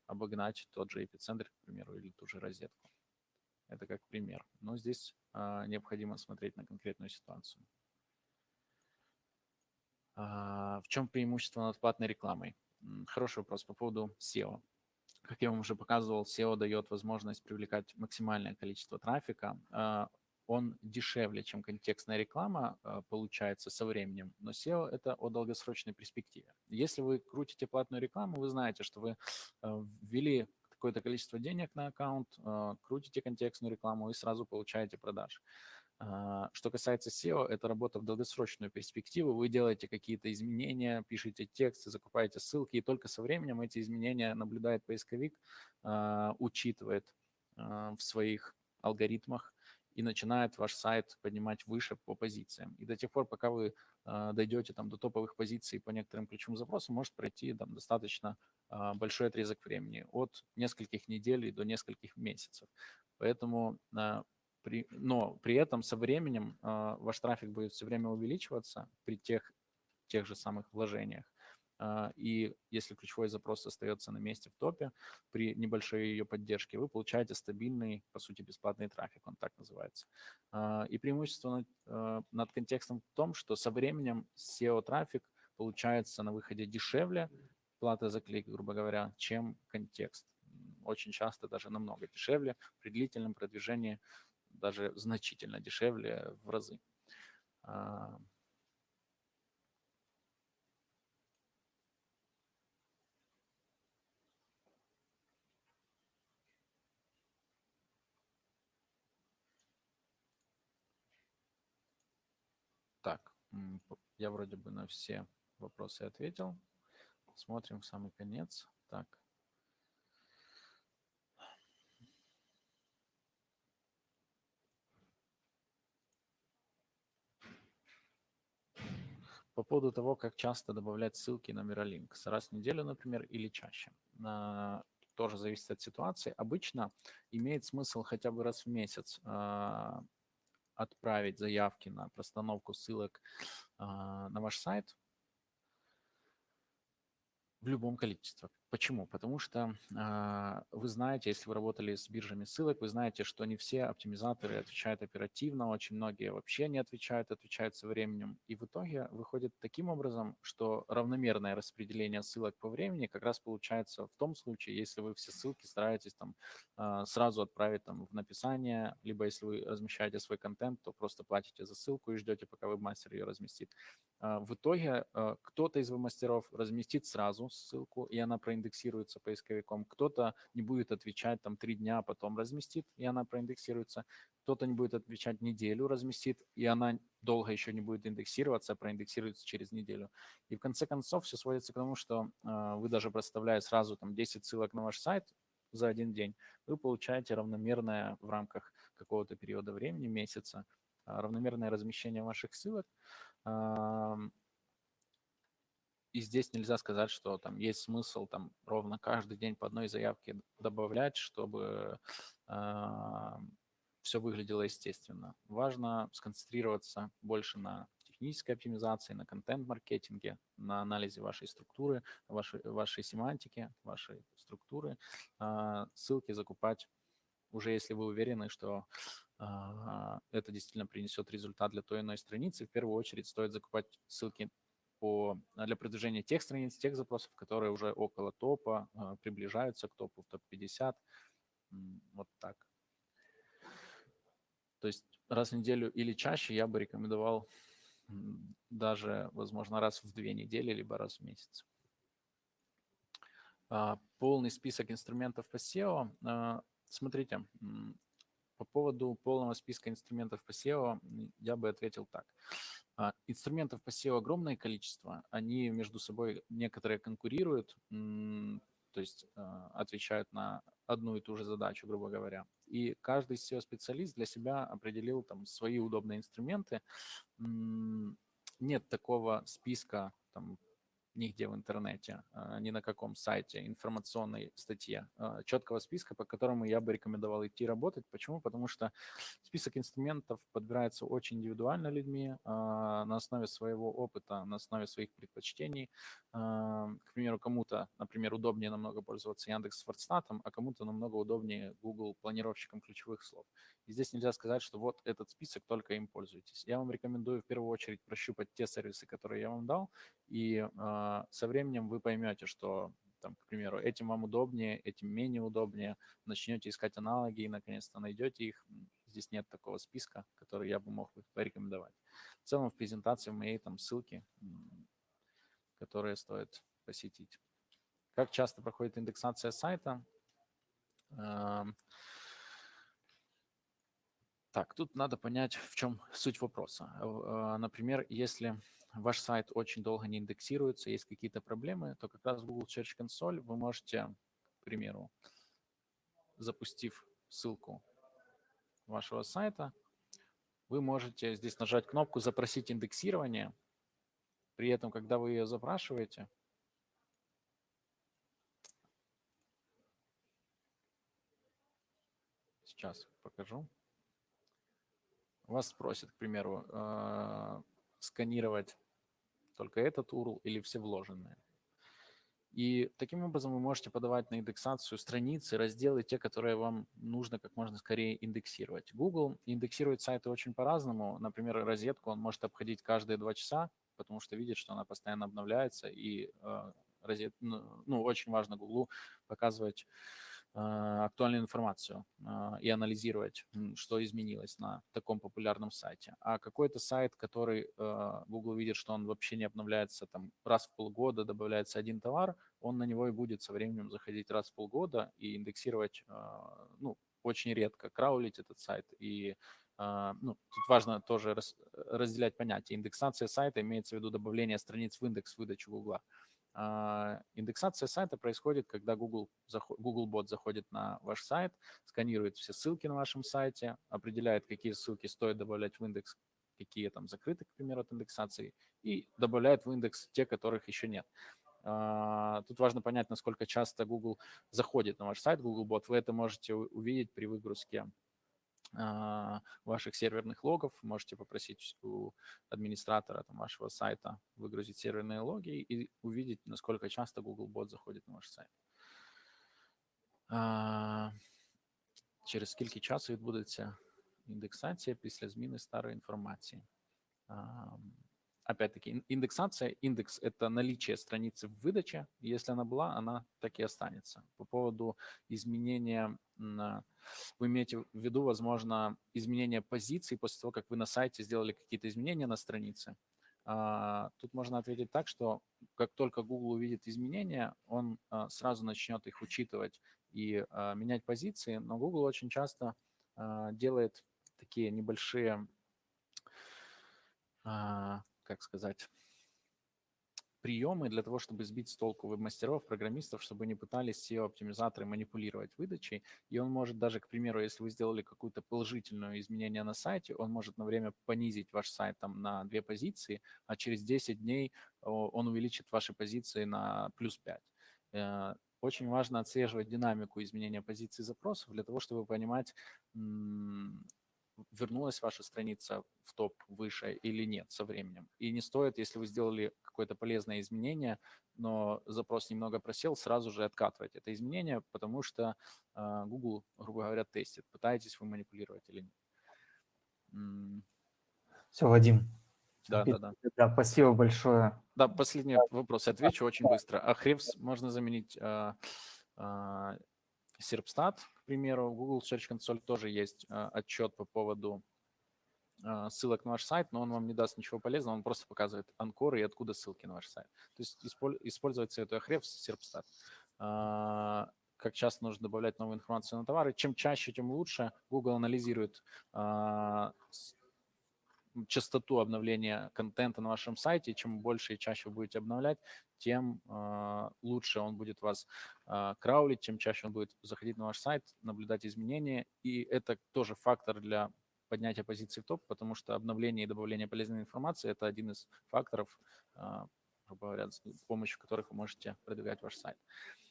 обогнать тот же эпицентр, к примеру, или ту же розетку. Это как пример. Но здесь а, необходимо смотреть на конкретную ситуацию. А, в чем преимущество над платной рекламой? Хороший вопрос по поводу SEO. Как я вам уже показывал, SEO дает возможность привлекать максимальное количество трафика. А, он дешевле, чем контекстная реклама, а, получается со временем, но SEO – это о долгосрочной перспективе. Если вы крутите платную рекламу, вы знаете, что вы а, ввели какое-то количество денег на аккаунт, крутите контекстную рекламу и сразу получаете продажи. А, что касается SEO, это работа в долгосрочную перспективу. Вы делаете какие-то изменения, пишете тексты, закупаете ссылки, и только со временем эти изменения наблюдает поисковик, а, учитывает а, в своих алгоритмах и начинает ваш сайт поднимать выше по позициям. И до тех пор, пока вы дойдете там, до топовых позиций по некоторым ключевым запросам, может пройти там, достаточно большой отрезок времени, от нескольких недель до нескольких месяцев. Поэтому при, но при этом со временем э, ваш трафик будет все время увеличиваться при тех, тех же самых вложениях. Э, и если ключевой запрос остается на месте в топе, при небольшой ее поддержке, вы получаете стабильный, по сути, бесплатный трафик, он так называется. Э, и преимущество над, э, над контекстом в том, что со временем SEO-трафик получается на выходе дешевле, плата за клик, грубо говоря, чем контекст. Очень часто даже намного дешевле при длительном продвижении даже значительно дешевле в разы. А, так, я вроде бы на все вопросы ответил. Смотрим в самый конец. Так. По поводу того, как часто добавлять ссылки на Miralinks. Раз в неделю, например, или чаще. Тоже зависит от ситуации. Обычно имеет смысл хотя бы раз в месяц а, отправить заявки на простановку ссылок а, на ваш сайт в любом количестве. Почему? Потому что э, вы знаете, если вы работали с биржами ссылок, вы знаете, что не все оптимизаторы отвечают оперативно, очень многие вообще не отвечают, отвечают со временем. И в итоге выходит таким образом, что равномерное распределение ссылок по времени как раз получается в том случае, если вы все ссылки стараетесь там э, сразу отправить там в написание, либо если вы размещаете свой контент, то просто платите за ссылку и ждете, пока веб-мастер ее разместит. Э, в итоге э, кто-то из веб-мастеров разместит сразу ссылку, и она проиндексирует проиндексируется поисковиком, кто-то не будет отвечать там три дня, а потом разместит, и она проиндексируется, кто-то не будет отвечать неделю, разместит, и она долго еще не будет индексироваться, а проиндексируется через неделю. И в конце концов все сводится к тому, что э, вы даже проставляя сразу там 10 ссылок на ваш сайт за один день, вы получаете равномерное в рамках какого-то периода времени, месяца, равномерное размещение ваших ссылок, и здесь нельзя сказать, что там есть смысл там ровно каждый день по одной заявке добавлять, чтобы э, все выглядело естественно. Важно сконцентрироваться больше на технической оптимизации, на контент-маркетинге, на анализе вашей структуры, вашей, вашей семантики, вашей структуры. А, ссылки закупать уже если вы уверены, что а, это действительно принесет результат для той иной страницы, в первую очередь стоит закупать ссылки по, для продвижения тех страниц, тех запросов, которые уже около топа, а, приближаются к топу в топ-50. Вот так. То есть раз в неделю или чаще я бы рекомендовал даже, возможно, раз в две недели, либо раз в месяц. А, полный список инструментов по SEO. А, смотрите, по поводу полного списка инструментов по SEO я бы ответил так. А, инструментов по SEO огромное количество, они между собой некоторые конкурируют, то есть отвечают на одну и ту же задачу, грубо говоря. И каждый SEO-специалист для себя определил там свои удобные инструменты. Нет такого списка там, нигде в интернете, а, ни на каком сайте, информационной статье, а, четкого списка, по которому я бы рекомендовал идти работать. Почему? Потому что список инструментов подбирается очень индивидуально людьми а, на основе своего опыта, на основе своих предпочтений. К примеру, кому-то, например, удобнее намного пользоваться Яндекс Фордстатом, а кому-то намного удобнее Google планировщиком ключевых слов. И здесь нельзя сказать, что вот этот список, только им пользуйтесь. Я вам рекомендую в первую очередь прощупать те сервисы, которые я вам дал, и э, со временем вы поймете, что, там, к примеру, этим вам удобнее, этим менее удобнее, начнете искать аналоги и наконец-то найдете их. Здесь нет такого списка, который я бы мог порекомендовать. В целом в презентации моей там ссылки, которые стоит посетить. Как часто проходит индексация сайта? Так, тут надо понять, в чем суть вопроса. А, например, если ваш сайт очень долго не индексируется, есть какие-то проблемы, то как раз в Google Search Console вы можете, к примеру, запустив ссылку вашего сайта, вы можете здесь нажать кнопку «Запросить индексирование». При этом, когда вы ее запрашиваете, сейчас покажу вас спросят, к примеру, э, сканировать только этот URL или все вложенные. И таким образом вы можете подавать на индексацию страницы, разделы, те, которые вам нужно как можно скорее индексировать. Google индексирует сайты очень по-разному. Например, розетку он может обходить каждые два часа, потому что видит, что она постоянно обновляется. И э, розет, ну, ну, очень важно Google показывать актуальную информацию а, и анализировать, что изменилось на таком популярном сайте. А какой-то сайт, который а, Google видит, что он вообще не обновляется там раз в полгода, добавляется один товар, он на него и будет со временем заходить раз в полгода и индексировать, ну, очень редко, краулить этот сайт. И ну, тут важно тоже разделять понятия. Индексация сайта имеется в виду добавление страниц в индекс выдачи Google. А, индексация сайта происходит, когда Google, Googlebot заходит на ваш сайт, сканирует все ссылки на вашем сайте, определяет, какие ссылки стоит добавлять в индекс, какие там закрыты, к примеру, от индексации, и добавляет в индекс те, которых еще нет. А, тут важно понять, насколько часто Google заходит на ваш сайт, Googlebot. Вы это можете увидеть при выгрузке ваших серверных логов. Можете попросить у администратора там, вашего сайта выгрузить серверные логи и увидеть, насколько часто Googlebot заходит на ваш сайт. А, через скільки часу відбудеться індексація після зміни старої інформації. Опять-таки, индексация, индекс – это наличие страницы в выдаче. Если она была, она так и останется. По поводу изменения, вы имеете в виду, возможно, изменение позиции после того, как вы на сайте сделали какие-то изменения на странице. А, тут можно ответить так, что как только Google увидит изменения, он а, сразу начнет их учитывать и а, менять позиции. Но Google очень часто делает такие небольшие как сказать, приемы для того, чтобы сбить с толку веб-мастеров, программистов, чтобы не пытались SEO-оптимизаторы манипулировать выдачей. И он может даже, к примеру, если вы сделали какое-то положительное изменение на сайте, он может на время понизить ваш сайт там, на две позиции, а через 10 дней он увеличит ваши позиции на плюс 5. Э, очень важно отслеживать динамику изменения позиции запросов для того, чтобы понимать, вернулась ваша страница в топ выше или нет со временем. И не стоит, если вы сделали какое-то полезное изменение, но запрос немного просел, сразу же откатывать это изменение, потому что э, Google, грубо говоря, тестит, пытаетесь вы манипулировать или нет. Все, Вадим. Да, да, да. Да, спасибо большое. Да, последний вопрос отвечу очень быстро. Ahrefs можно заменить а, а, Serpstat, к примеру. В Google Search Console тоже есть а, отчет по поводу а, ссылок на ваш сайт, но он вам не даст ничего полезного, он просто показывает анкоры и откуда ссылки на ваш сайт. То есть исполь- использовать советую Ahrefs, Serpstat. А, как часто нужно добавлять новую информацию на товары. Чем чаще, тем лучше. Google анализирует а, частоту обновления контента на вашем сайте. Чем больше и чаще вы будете обновлять, тем а, лучше он будет вас а, краулить, чем чаще он будет заходить на ваш сайт, наблюдать изменения. И это тоже фактор для поднятия позиции в топ, потому что обновление и добавление полезной информации – это один из факторов, грубо говоря, с помощью которых вы можете продвигать ваш сайт. М,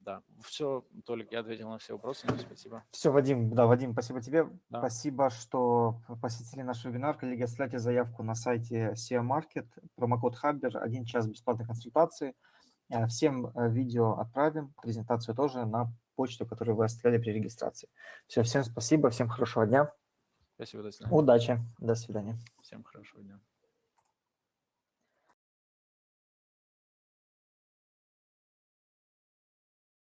Да, все, Толик, я ответил на все вопросы. Спасибо. Все, Вадим, да, Вадим, спасибо тебе. Да. Спасибо, что посетили наш вебинар. Коллеги, оставляйте заявку на сайте SEO Market, промокод Хаббер, один час бесплатной консультации. Э, Всем э, видео отправим, презентацию тоже на почту, которую вы оставляли при регистрации. Все, всем спасибо, всем хорошего дня, Спасибо, до свидания. удачи, до свидания. Всем хорошего дня.